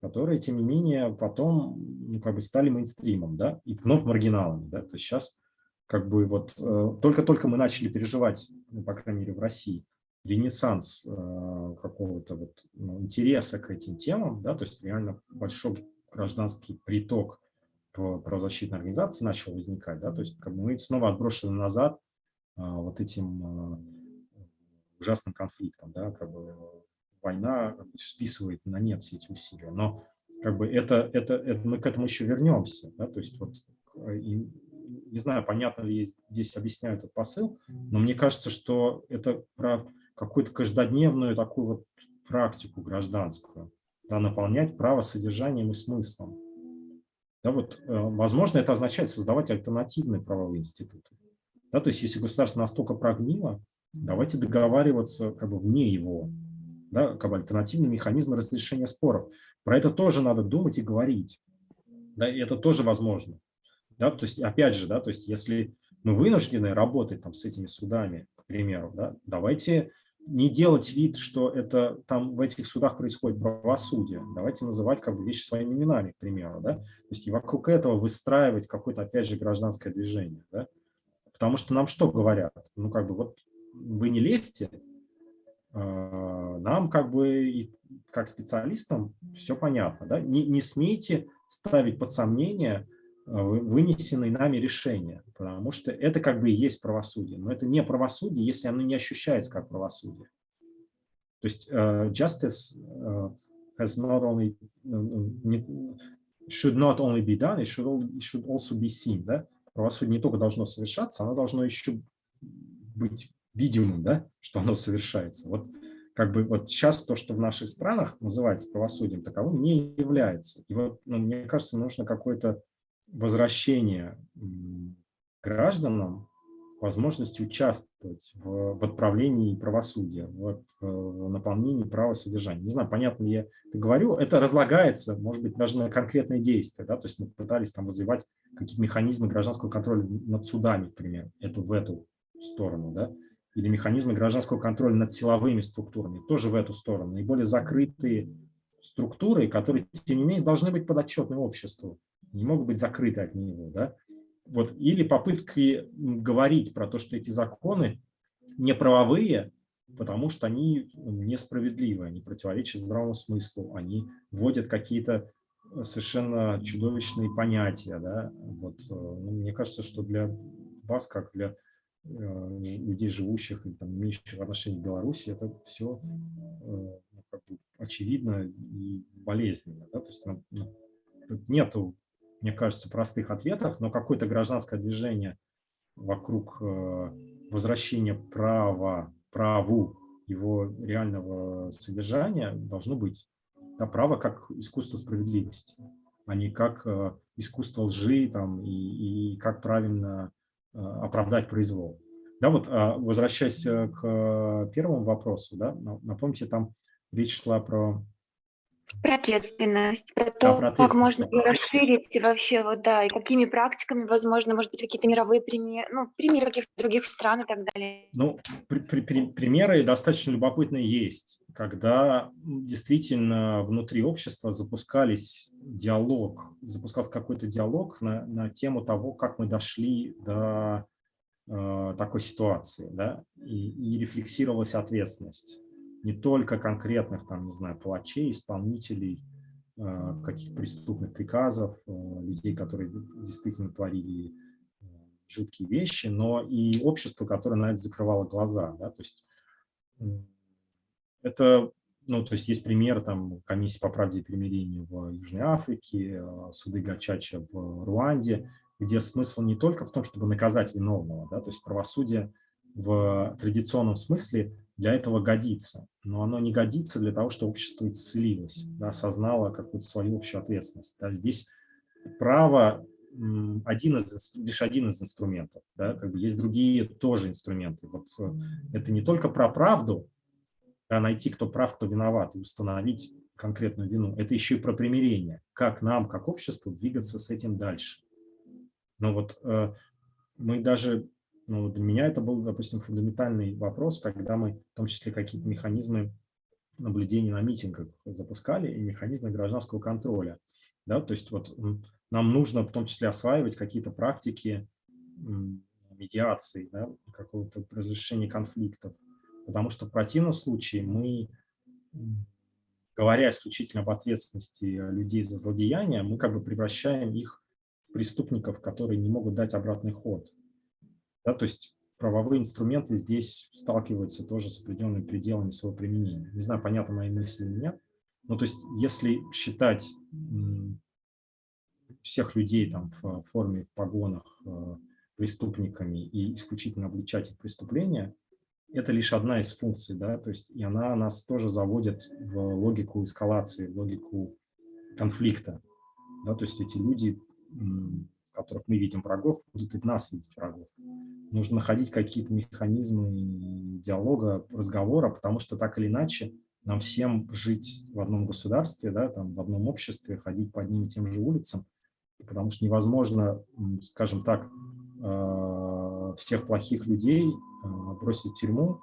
Speaker 2: которые, тем не менее, потом ну, как бы стали мейнстримом, да, и вновь маргиналами. Да? То есть сейчас как бы вот э, только-только мы начали переживать, ну, по крайней мере, в России, ренессанс какого-то вот, ну, интереса к этим темам, да, то есть реально большой гражданский приток в правозащитной организации начал возникать, да, то есть как бы мы снова отброшены назад вот этим ужасным конфликтом, да, как бы война списывает на нет все эти усилия, но как бы это, это, это мы к этому еще вернемся, да, то есть вот и, не знаю, понятно ли здесь объясняю этот посыл, но мне кажется, что это про какую-то каждодневную такую вот практику гражданскую, да, наполнять право содержанием и смыслом. Да, вот, э, возможно, это означает создавать альтернативные правовые институты. Да, то есть если государство настолько прогнило, давайте договариваться как бы вне его, да, как бы альтернативные механизмы разрешения споров. Про это тоже надо думать и говорить. Да, и это тоже возможно. Да, то есть, опять же, да, то есть, если мы вынуждены работать там, с этими судами, к примеру, да, давайте не делать вид, что это там в этих судах происходит правосудие. Давайте называть как бы вещи своими именами, к примеру. Да? То есть и вокруг этого выстраивать какое-то, опять же, гражданское движение. Да? Потому что нам что говорят? Ну, как бы вот вы не лезьте, а, нам как бы как специалистам все понятно. Да? Не, не смейте ставить под сомнение а, вынесенные нами решения, потому что это как бы и есть правосудие. Но это не правосудие, если оно не ощущается как правосудие. То есть uh, justice uh, has not only, should not only be done, it should, it should also be seen. Да? Правосудие не только должно совершаться, оно должно еще быть видимым, да, что оно совершается. Вот как бы вот сейчас то, что в наших странах называется правосудием, таковым не является. И вот, ну, мне кажется, нужно какое-то возвращение гражданам возможности участвовать в, в отправлении правосудия, в, в наполнении права содержания. Не знаю, понятно ли я это говорю. Это разлагается, может быть, даже на конкретные действия. Да? То есть мы пытались там развивать какие-то механизмы гражданского контроля над судами, например. Это в эту сторону. Да? или механизмы гражданского контроля над силовыми структурами, тоже в эту сторону. Наиболее закрытые структуры, которые, тем не менее, должны быть подотчетны обществу, не могут быть закрыты от него. Да? Вот. Или попытки говорить про то, что эти законы не правовые, потому что они несправедливы, они противоречат здравому смыслу, они вводят какие-то совершенно чудовищные понятия. Да? Вот. Э, ну, мне кажется, что для вас, как для Э, людей, живущих и там, имеющих отношение к Беларуси, это все э, ну, как бы очевидно и болезненно. Да? То есть ну, ну нету, мне кажется, простых ответов, но какое-то гражданское движение вокруг э, возвращения права, праву его реального содержания должно быть. Да, право как искусство справедливости, а не как искусство лжи там, и, и как правильно Э, оправдать произвол. Да, вот возвращаясь э, к э, первому вопросу, да, напомните, там речь шла про
Speaker 3: про ответственность, про то, да, про как можно ее расширить и вообще, вот, да, и какими практиками, возможно, может быть, какие-то мировые примеры, ну, примеры каких-то других стран и так далее.
Speaker 2: Ну, при, при, при, примеры достаточно любопытные есть, когда действительно внутри общества запускались диалог, запускался какой-то диалог на, на тему того, как мы дошли до э, такой ситуации, да, и, и рефлексировалась ответственность не только конкретных, там, не знаю, палачей, исполнителей э, каких-то преступных приказов, э, людей, которые действительно творили э, жуткие вещи, но и общество, которое на это закрывало глаза. Да? То есть это, ну, то есть есть пример там комиссии по правде и примирению в Южной Африке, суды Гачача в Руанде, где смысл не только в том, чтобы наказать виновного, да, то есть правосудие в традиционном смысле для этого годится, но оно не годится для того, чтобы общество исцелилось, да, осознало какую-то свою общую ответственность. Да. Здесь право один из, лишь один из инструментов, да, как бы есть другие тоже инструменты. Вот э, это не только про правду, да, найти, кто прав, кто виноват, и установить конкретную вину. Это еще и про примирение, как нам, как обществу, двигаться с этим дальше. Но вот э, мы даже ну, для меня это был, допустим, фундаментальный вопрос, когда мы в том числе какие-то механизмы наблюдения на митингах запускали и механизмы гражданского контроля. Да? То есть вот нам нужно в том числе осваивать какие-то практики медиации, да? какого-то разрешения конфликтов. Потому что в противном случае мы, говоря исключительно об ответственности людей за злодеяния, мы как бы превращаем их в преступников, которые не могут дать обратный ход. Да, то есть правовые инструменты здесь сталкиваются тоже с определенными пределами своего применения. Не знаю, понятно мои мысли или нет. Ну, то есть если считать всех людей там в форме, в погонах э, преступниками и исключительно обличать их преступления, это лишь одна из функций, да, то есть и она нас тоже заводит в логику эскалации, в логику конфликта, да, то есть эти люди, которых мы видим врагов, будут и в нас видеть врагов. Нужно находить какие-то механизмы диалога, разговора, потому что так или иначе нам всем жить в одном государстве, да, там, в одном обществе, ходить по одним и тем же улицам, потому что невозможно, скажем так, а, всех плохих людей а, бросить в тюрьму,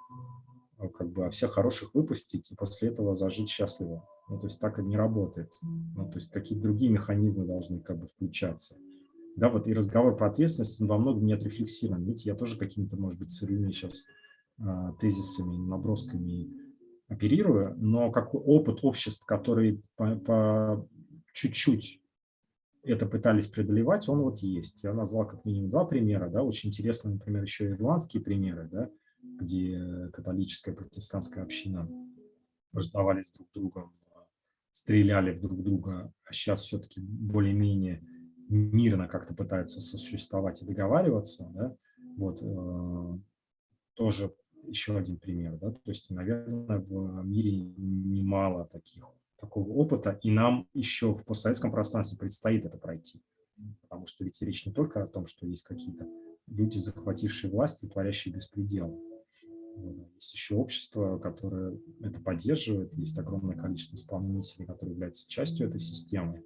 Speaker 2: а, как бы, а всех хороших выпустить и после этого зажить счастливо. Ну, то есть так и не работает. Ну, то есть какие-то другие механизмы должны как бы включаться. Да, вот и разговор про ответственность, он во многом не отрефлексирован. Видите, я тоже какими-то, может быть, сырыми сейчас тезисами, набросками оперирую, но как опыт обществ, которые по чуть-чуть это пытались преодолевать, он вот есть. Я назвал как минимум два примера, да, очень интересно, например, еще ирландские примеры, да, где католическая протестантская община враждовали друг другом, стреляли в друг друга, а сейчас все-таки более-менее мирно как-то пытаются существовать и договариваться, да, вот, э, тоже еще один пример, да, то есть, наверное, в мире немало таких такого опыта, и нам еще в постсоветском пространстве предстоит это пройти. Потому что ведь речь не только о том, что есть какие-то люди, захватившие власть и творящие беспредел. Есть еще общество, которое это поддерживает, есть огромное количество исполнителей, которые являются частью этой системы.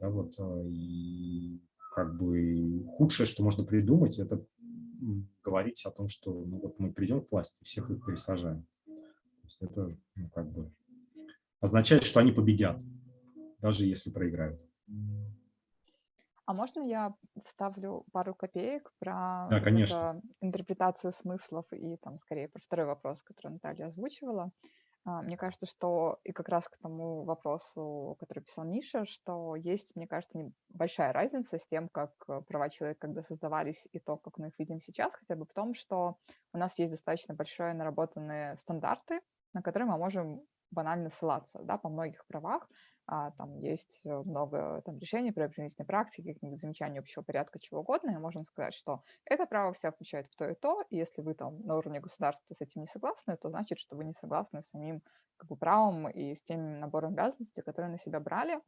Speaker 2: Да, вот, э, и как бы худшее, что можно придумать, это говорить о том, что ну, вот мы придем к власти, всех их пересажаем. То есть это ну, как бы означает, что они победят, даже если проиграют.
Speaker 1: А можно я вставлю пару копеек про
Speaker 2: да, конечно.
Speaker 1: интерпретацию смыслов и там скорее про второй вопрос, который Наталья озвучивала? А, мне кажется, что и как раз к тому вопросу, который писал Миша, что есть, мне кажется, большая разница с тем, как права человека когда создавались и то, как мы их видим сейчас, хотя бы в том, что у нас есть достаточно большие наработанные стандарты, на которые мы можем банально ссылаться да, по многих правах. А, там есть э, много там, решений про применительной практики, каких-нибудь замечаний общего порядка, чего угодно, и можем сказать, что это право вся включает в то и то, и если вы там на уровне государства с этим не согласны, то значит, что вы не согласны с самим как бы, правом и с тем набором обязанностей, которые на себя брали.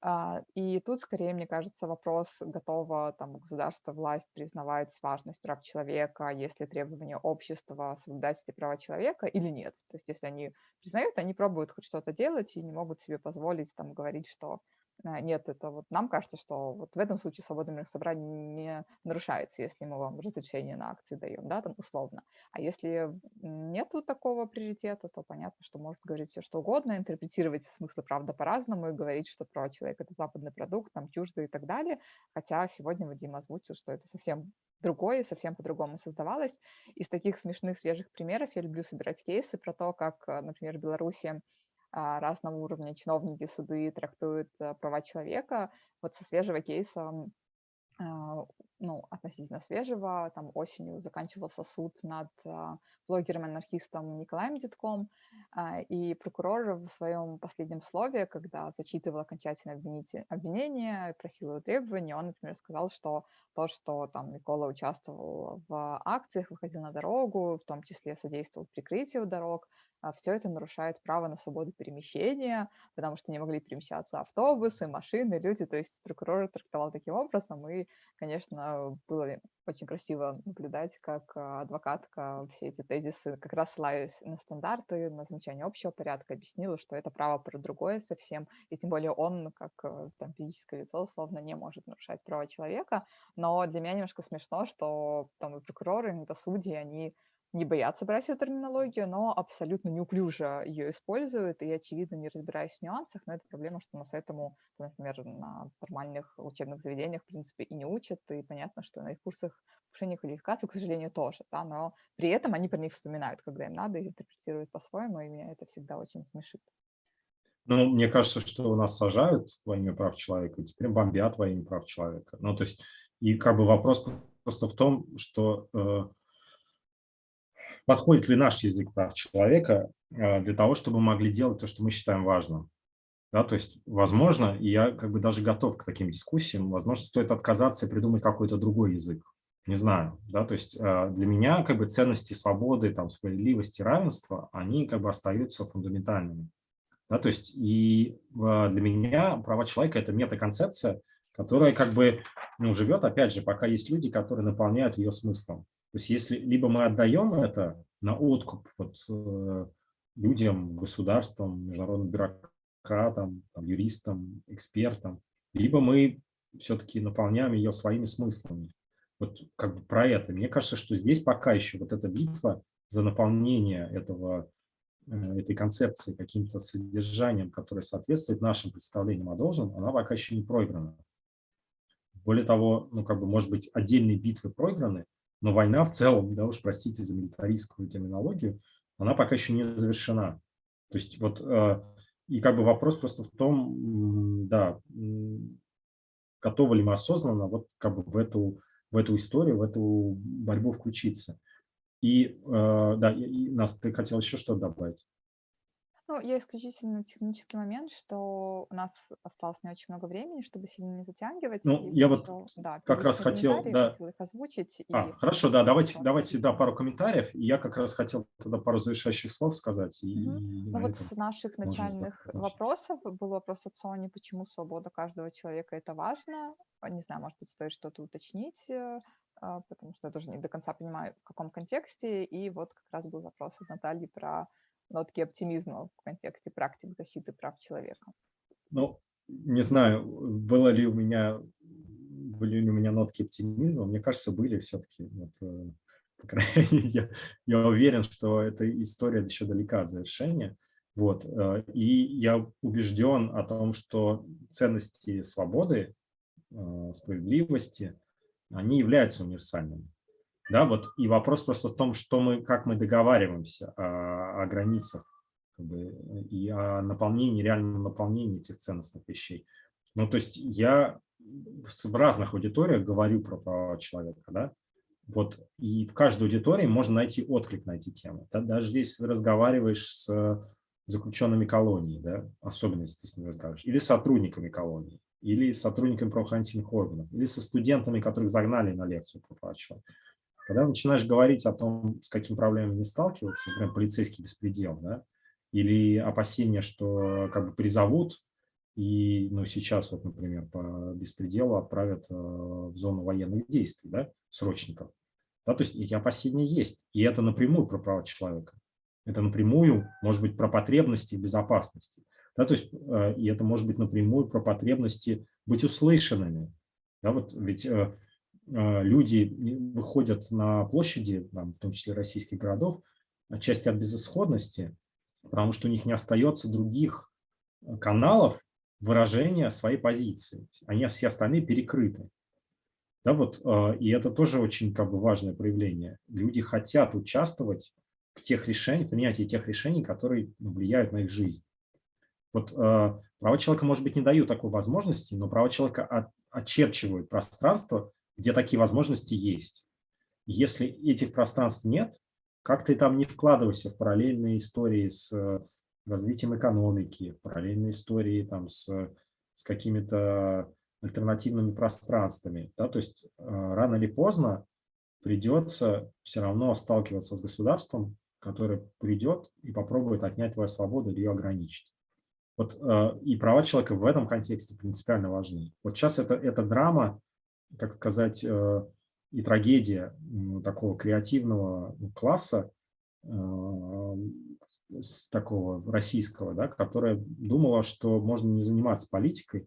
Speaker 1: А, и тут, скорее, мне кажется, вопрос, готово там государство, власть признавать важность прав человека, если требования общества соблюдать эти права человека или нет. То есть если они признают, они пробуют хоть что-то делать и не могут себе позволить там говорить, что нет, это вот нам кажется, что вот в этом случае свобода мирных собраний не нарушается, если мы вам разрешение на акции даем, да, там условно. А если нету такого приоритета, то понятно, что может говорить все что угодно, интерпретировать смыслы правда по-разному и говорить, что права человека – это западный продукт, там чуждо и так далее. Хотя сегодня Вадим озвучил, что это совсем другое, совсем по-другому создавалось. Из таких смешных свежих примеров я люблю собирать кейсы про то, как, например, в Беларуси разного уровня чиновники, суды трактуют э, права человека. Вот со свежего кейса, а, ну, относительно свежего, там осенью заканчивался суд над а, блогером-анархистом Николаем Детком, и прокурор в своем последнем слове, когда зачитывал окончательное обвинение, просил его требования, он, например, сказал, что то, что там Никола участвовал в акциях, выходил на дорогу, в том числе содействовал прикрытию дорог, а все это нарушает право на свободу перемещения, потому что не могли перемещаться автобусы, машины, люди. То есть прокурор трактовал таким образом, и, конечно, было очень красиво наблюдать, как а, адвокатка все эти тезисы, как раз ссылаясь на стандарты, на замечание общего порядка, объяснила, что это право про другое совсем, и тем более он, как э, там, физическое лицо, условно, не может нарушать права человека. Но для меня немножко смешно, что там и прокуроры, и судьи, они не боятся брать эту терминологию, но абсолютно неуклюже ее используют и, очевидно, не разбираясь в нюансах. Но это проблема, что нас этому, например, на нормальных учебных заведениях, в принципе, и не учат. И понятно, что на их курсах повышения квалификации, к сожалению, тоже. Да, но при этом они про них вспоминают, когда им надо, и интерпретируют по-своему, и меня это всегда очень смешит.
Speaker 2: Ну, мне кажется, что у нас сажают во имя прав человека, и теперь бомбят во имя прав человека. Ну, то есть, и как бы вопрос просто в том, что э, подходит ли наш язык прав человека э, для того, чтобы мы могли делать то, что мы считаем важным. Да, то есть, возможно, и я как бы даже готов к таким дискуссиям, возможно, стоит отказаться и придумать какой-то другой язык. Не знаю, да, то есть э, для меня как бы ценности свободы, там, справедливости, равенства, они как бы остаются фундаментальными. Да, то есть и для меня права человека – это метаконцепция, которая как бы ну, живет, опять же, пока есть люди, которые наполняют ее смыслом. То есть если либо мы отдаем это на откуп вот, э, людям, государствам, международным бюрократам, там, юристам, экспертам, либо мы все-таки наполняем ее своими смыслами. Вот как бы про это. Мне кажется, что здесь пока еще вот эта битва за наполнение этого Э, этой концепции каким-то содержанием, которое соответствует нашим представлениям о должном, она пока еще не проиграна. Более того, ну, как бы, может быть, отдельные битвы проиграны, но война в целом, да уж простите за милитаристскую терминологию, она пока еще не завершена. То есть вот, э, и как бы вопрос просто в том, да, готовы ли мы осознанно вот как бы в эту, в эту историю, в эту борьбу включиться. И, э, да, и, Нас, ты хотел еще что добавить?
Speaker 1: Ну, я исключительно технический момент, что у нас осталось не очень много времени, чтобы сильно не затягивать.
Speaker 2: Ну, я вот да, как раз хотел, да.
Speaker 1: хотел их озвучить.
Speaker 2: А, и... хорошо, да, давайте, давайте, да, пару комментариев. И я как раз хотел тогда пару завершающих слов сказать. И,
Speaker 1: угу. ну, вот с наших начальных вопросов был вопрос от Сони, почему свобода каждого человека – это важно. Не знаю, может быть, стоит что-то уточнить. Э, а, потому что я тоже не до конца понимаю, в каком контексте. И вот как раз был вопрос от Натальи про нотки оптимизма в контексте практик защиты прав человека.
Speaker 2: Ну, не знаю, было ли у меня, были ли у меня нотки оптимизма. Мне кажется, были все-таки. Вот, э, по крайней мере, я, я уверен, что эта история еще далека от завершения. Вот. Э, и я убежден о том, что ценности свободы, э, справедливости – они являются универсальными. Да, вот и вопрос просто в том, что мы, как мы договариваемся о, о границах как бы, и о наполнении, реальном наполнении этих ценностных вещей. Ну, то есть я в разных аудиториях говорю про права человека, да, вот, и в каждой аудитории можно найти отклик на эти темы. Да? Даже если разговариваешь с заключенными колонии, да, особенно если ты с ними разговариваешь, или сотрудниками колонии, или сотрудниками правоохранительных органов, или со студентами, которых загнали на лекцию по права Когда начинаешь говорить о том, с какими проблемами не сталкиваться, например, полицейский беспредел, да, или опасения, что как бы призовут, и ну, сейчас, вот, например, по беспределу отправят э, в зону военных действий да, срочников. Да, то есть эти опасения есть, и это напрямую про права человека. Это напрямую, может быть, про потребности безопасности. Да, то есть, э, и это может быть напрямую про потребности быть услышанными. Да, вот ведь э, люди выходят на площади, там, в том числе российских городов, отчасти от безысходности, потому что у них не остается других каналов выражения своей позиции. Они все остальные перекрыты. Да, вот, и это тоже очень как бы, важное проявление. Люди хотят участвовать в тех решениях, принятии тех решений, которые влияют на их жизнь. Вот э, права человека, может быть, не дают такой возможности, но права человека от, очерчивают пространство, где такие возможности есть. Если этих пространств нет, как ты там не вкладывайся в параллельные истории с э, развитием экономики, параллельные истории там, с, с какими-то альтернативными пространствами. Да? То есть э, рано или поздно придется все равно сталкиваться с государством, которое придет и попробует отнять твою свободу или ее ограничить. Вот, э, и права человека в этом контексте принципиально важны. Вот сейчас это, это драма, так сказать, э, и трагедия такого креативного класса, э, такого российского, да, которая думала, что можно не заниматься политикой,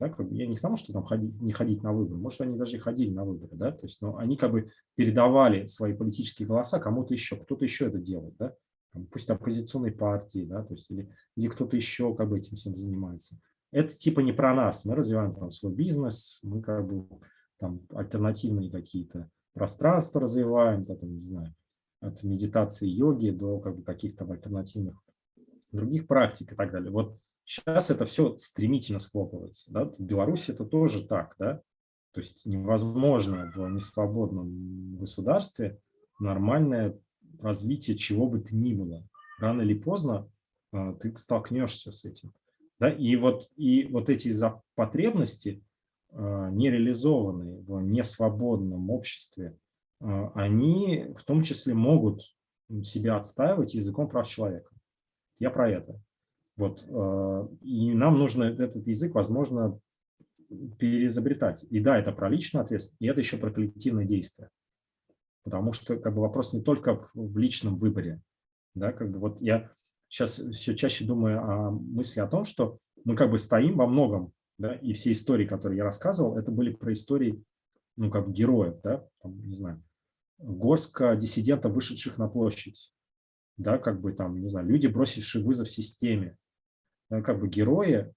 Speaker 2: Да, как бы я не к тому, что там ходить, не ходить на выборы, может, они даже и ходили на выборы, да, то есть, но они как бы передавали свои политические голоса кому-то еще, кто-то еще это делает, да, там, пусть оппозиционной партии, да, то есть, или, или кто-то еще как бы этим всем занимается. Это типа не про нас, мы развиваем там свой бизнес, мы как бы там альтернативные какие-то пространства развиваем, да, там, не знаю, от медитации, йоги до как бы каких-то альтернативных других практик и так далее. Вот Сейчас это все стремительно схлопывается. Да? В Беларуси это тоже так. Да? То есть невозможно в несвободном государстве нормальное развитие чего бы то ни было. Рано или поздно а, ты столкнешься с этим. Да? И, вот, и вот эти потребности, а, нереализованные в несвободном обществе, а, они в том числе могут себя отстаивать языком прав человека. Я про это. Вот, э, и нам нужно этот язык, возможно, переизобретать. И да, это про личную ответственность, и это еще про коллективное действие. Потому что как бы, вопрос не только в, в личном выборе. Да, как бы, вот я сейчас все чаще думаю о мысли о том, что мы как бы стоим во многом, да, и все истории, которые я рассказывал, это были про истории, ну, как героев, да, там, не знаю, горстка диссидентов, вышедших на площадь, да, как бы там, не знаю, люди, бросившие вызов системе, Э, как бы герои,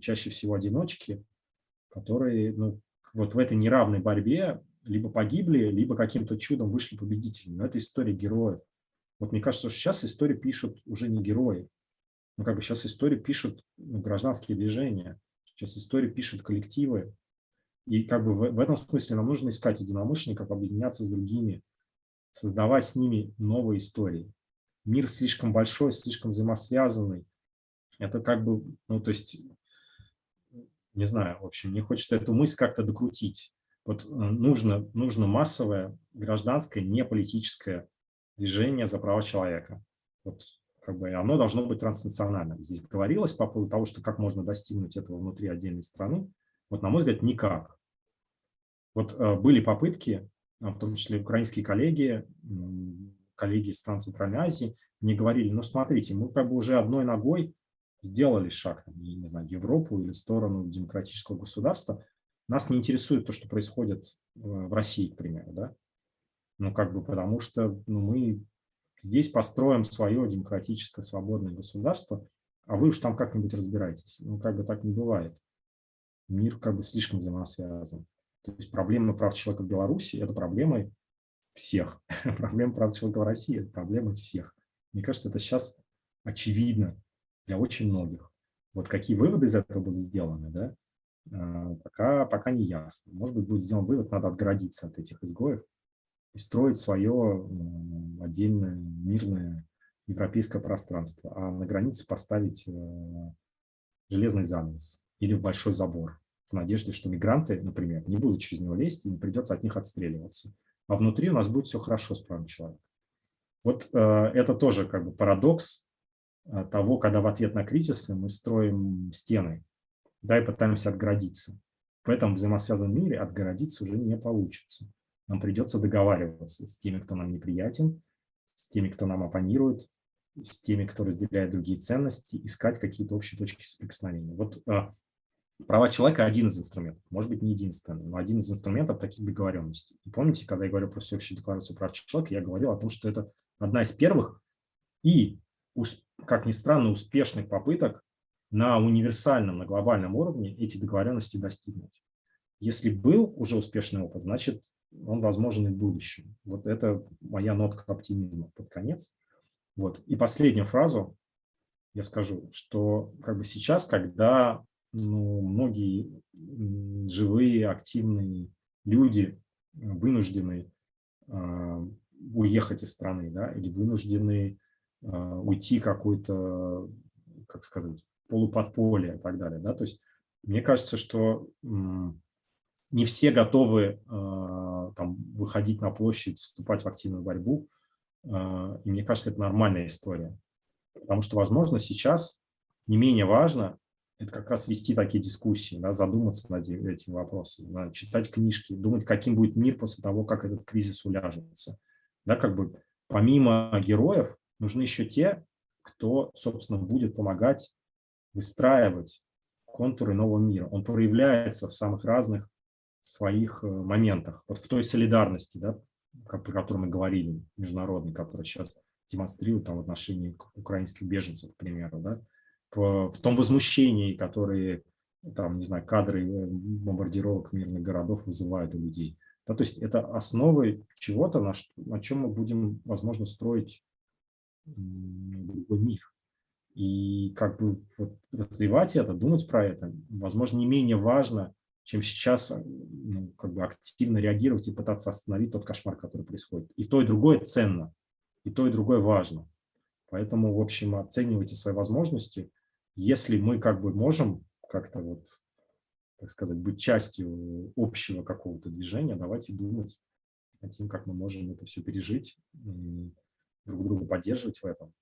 Speaker 2: чаще всего одиночки, которые ну, вот в этой неравной борьбе либо погибли, либо каким-то чудом вышли победителями. Но это история героев. Вот мне кажется, что сейчас историю пишут уже не герои. Ну, как бы сейчас историю пишут ну, гражданские движения, сейчас историю пишут коллективы. И как бы в, в этом смысле нам нужно искать единомышленников, объединяться с другими, создавать с ними новые истории. Мир слишком большой, слишком взаимосвязанный, это как бы, ну, то есть, не знаю, в общем, мне хочется эту мысль как-то докрутить. Вот э, нужно, нужно массовое гражданское, не политическое движение за права человека. Вот как бы оно должно быть транснациональным. Здесь говорилось по поводу того, что как можно достигнуть этого внутри отдельной страны. Вот, на мой взгляд, никак. Вот э, были попытки, а, в том числе украинские коллеги, коллеги из стран Центральной Азии, мне говорили, ну смотрите, мы как бы уже одной ногой сделали шаг, не, не знаю, Европу или сторону демократического государства, нас не интересует то, что происходит в России, к примеру, да? Ну, как бы потому что ну, мы здесь построим свое демократическое свободное государство, а вы уж там как-нибудь разбираетесь. Ну, как бы так не бывает. Мир как бы слишком взаимосвязан. То есть проблема прав человека в Беларуси – это проблемы всех. проблема прав человека в России – это проблемы всех. Мне кажется, это сейчас очевидно для очень многих. Вот какие выводы из этого будут сделаны, да, а, пока, пока не ясно. Может быть, будет сделан вывод, надо отгородиться от этих изгоев и строить свое отдельное мирное европейское пространство, а на границе поставить э, железный занавес или большой забор в надежде, что мигранты, например, не будут через него лезть и не придется от них отстреливаться. А внутри у нас будет все хорошо с правом человека. Вот э, это тоже как бы парадокс Э, того, когда в ответ на кризисы мы строим стены, да, и пытаемся отгородиться. В этом взаимосвязанном мире отгородиться уже не получится. Нам придется договариваться с теми, кто нам неприятен, с теми, кто нам оппонирует, с теми, кто разделяет другие ценности, искать какие-то общие точки соприкосновения. Вот э, права человека – один из инструментов, может быть, не единственный, но один из инструментов таких договоренностей. И помните, когда я говорю про всеобщую декларацию прав человека, я говорил о том, что это одна из первых и как ни странно, успешных попыток на универсальном, на глобальном уровне эти договоренности достигнуть. Если был уже успешный опыт, значит, он возможен и в будущем. Вот это моя нотка оптимизма под конец. Вот. И последнюю фразу я скажу, что как бы сейчас, когда ну, многие живые, активные люди вынуждены э, уехать из страны да, или вынуждены а, уйти какой-то, как сказать, полуподполье и так далее. Да? То есть мне кажется, что не все готовы а, там, выходить на площадь, вступать в активную борьбу. А, и мне кажется, это нормальная история. Потому что, возможно, сейчас не менее важно это как раз вести такие дискуссии, да, задуматься над этим вопросом, да, читать книжки, думать, каким будет мир после того, как этот кризис уляжется. Да, как бы помимо героев нужны еще те, кто, собственно, будет помогать выстраивать контуры нового мира. Он проявляется в самых разных своих э, моментах. Вот в той солидарности, да, про которую мы говорили, международной, которая сейчас демонстрирует там, в отношении украинских беженцев, к примеру, да, в, в том возмущении, которые там, не знаю, кадры э, бомбардировок мирных городов вызывают у людей. Да, то есть это основы чего-то, на, на чем мы будем, возможно, строить другой мир. И как бы вот развивать это, думать про это, возможно, не менее важно, чем сейчас э, ну, как бы активно реагировать и пытаться остановить тот кошмар, который происходит. И то, и другое ценно, и то, и другое важно. Поэтому, в общем, оценивайте свои возможности. Если мы как бы можем как-то вот, так сказать, быть частью общего какого-то движения, давайте думать над тем, как мы можем это все пережить, друг друга поддерживать в этом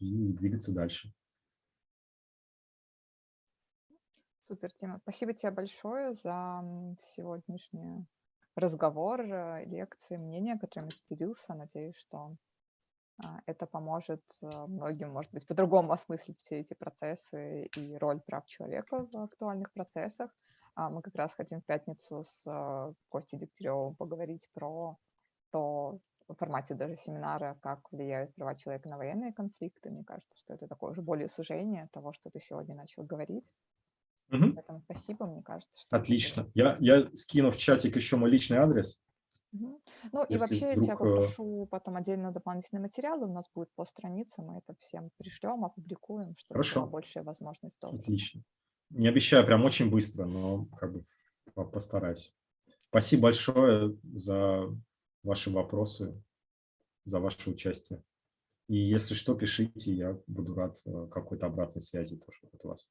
Speaker 2: и двигаться дальше.
Speaker 1: Супер, Тима. Спасибо тебе большое за сегодняшний разговор, э, лекции, мнения, которыми ты делился. Надеюсь, что а, это поможет э, многим, может быть, по-другому осмыслить все эти процессы и роль прав человека в актуальных процессах. А, мы как раз хотим в пятницу с э, Костей Дегтяревым поговорить про то, в формате даже семинара, как влияют права человека на военные конфликты. Мне кажется, что это такое уже более сужение того, что ты сегодня начал говорить. Угу. Поэтому спасибо, мне кажется.
Speaker 2: Что Отлично. Я, я скину в чатик еще мой личный адрес.
Speaker 1: Угу. Ну Если и вообще вдруг... я э, попрошу потом отдельно дополнительные материалы. У нас будет по странице, мы это всем пришлем, опубликуем, чтобы Хорошо. была большая возможность
Speaker 2: доступа. Отлично. Не обещаю прям очень быстро, но как бы постараюсь. Спасибо большое за ваши вопросы, за ваше участие. И если что, пишите, я буду рад э, какой-то обратной связи тоже от вас.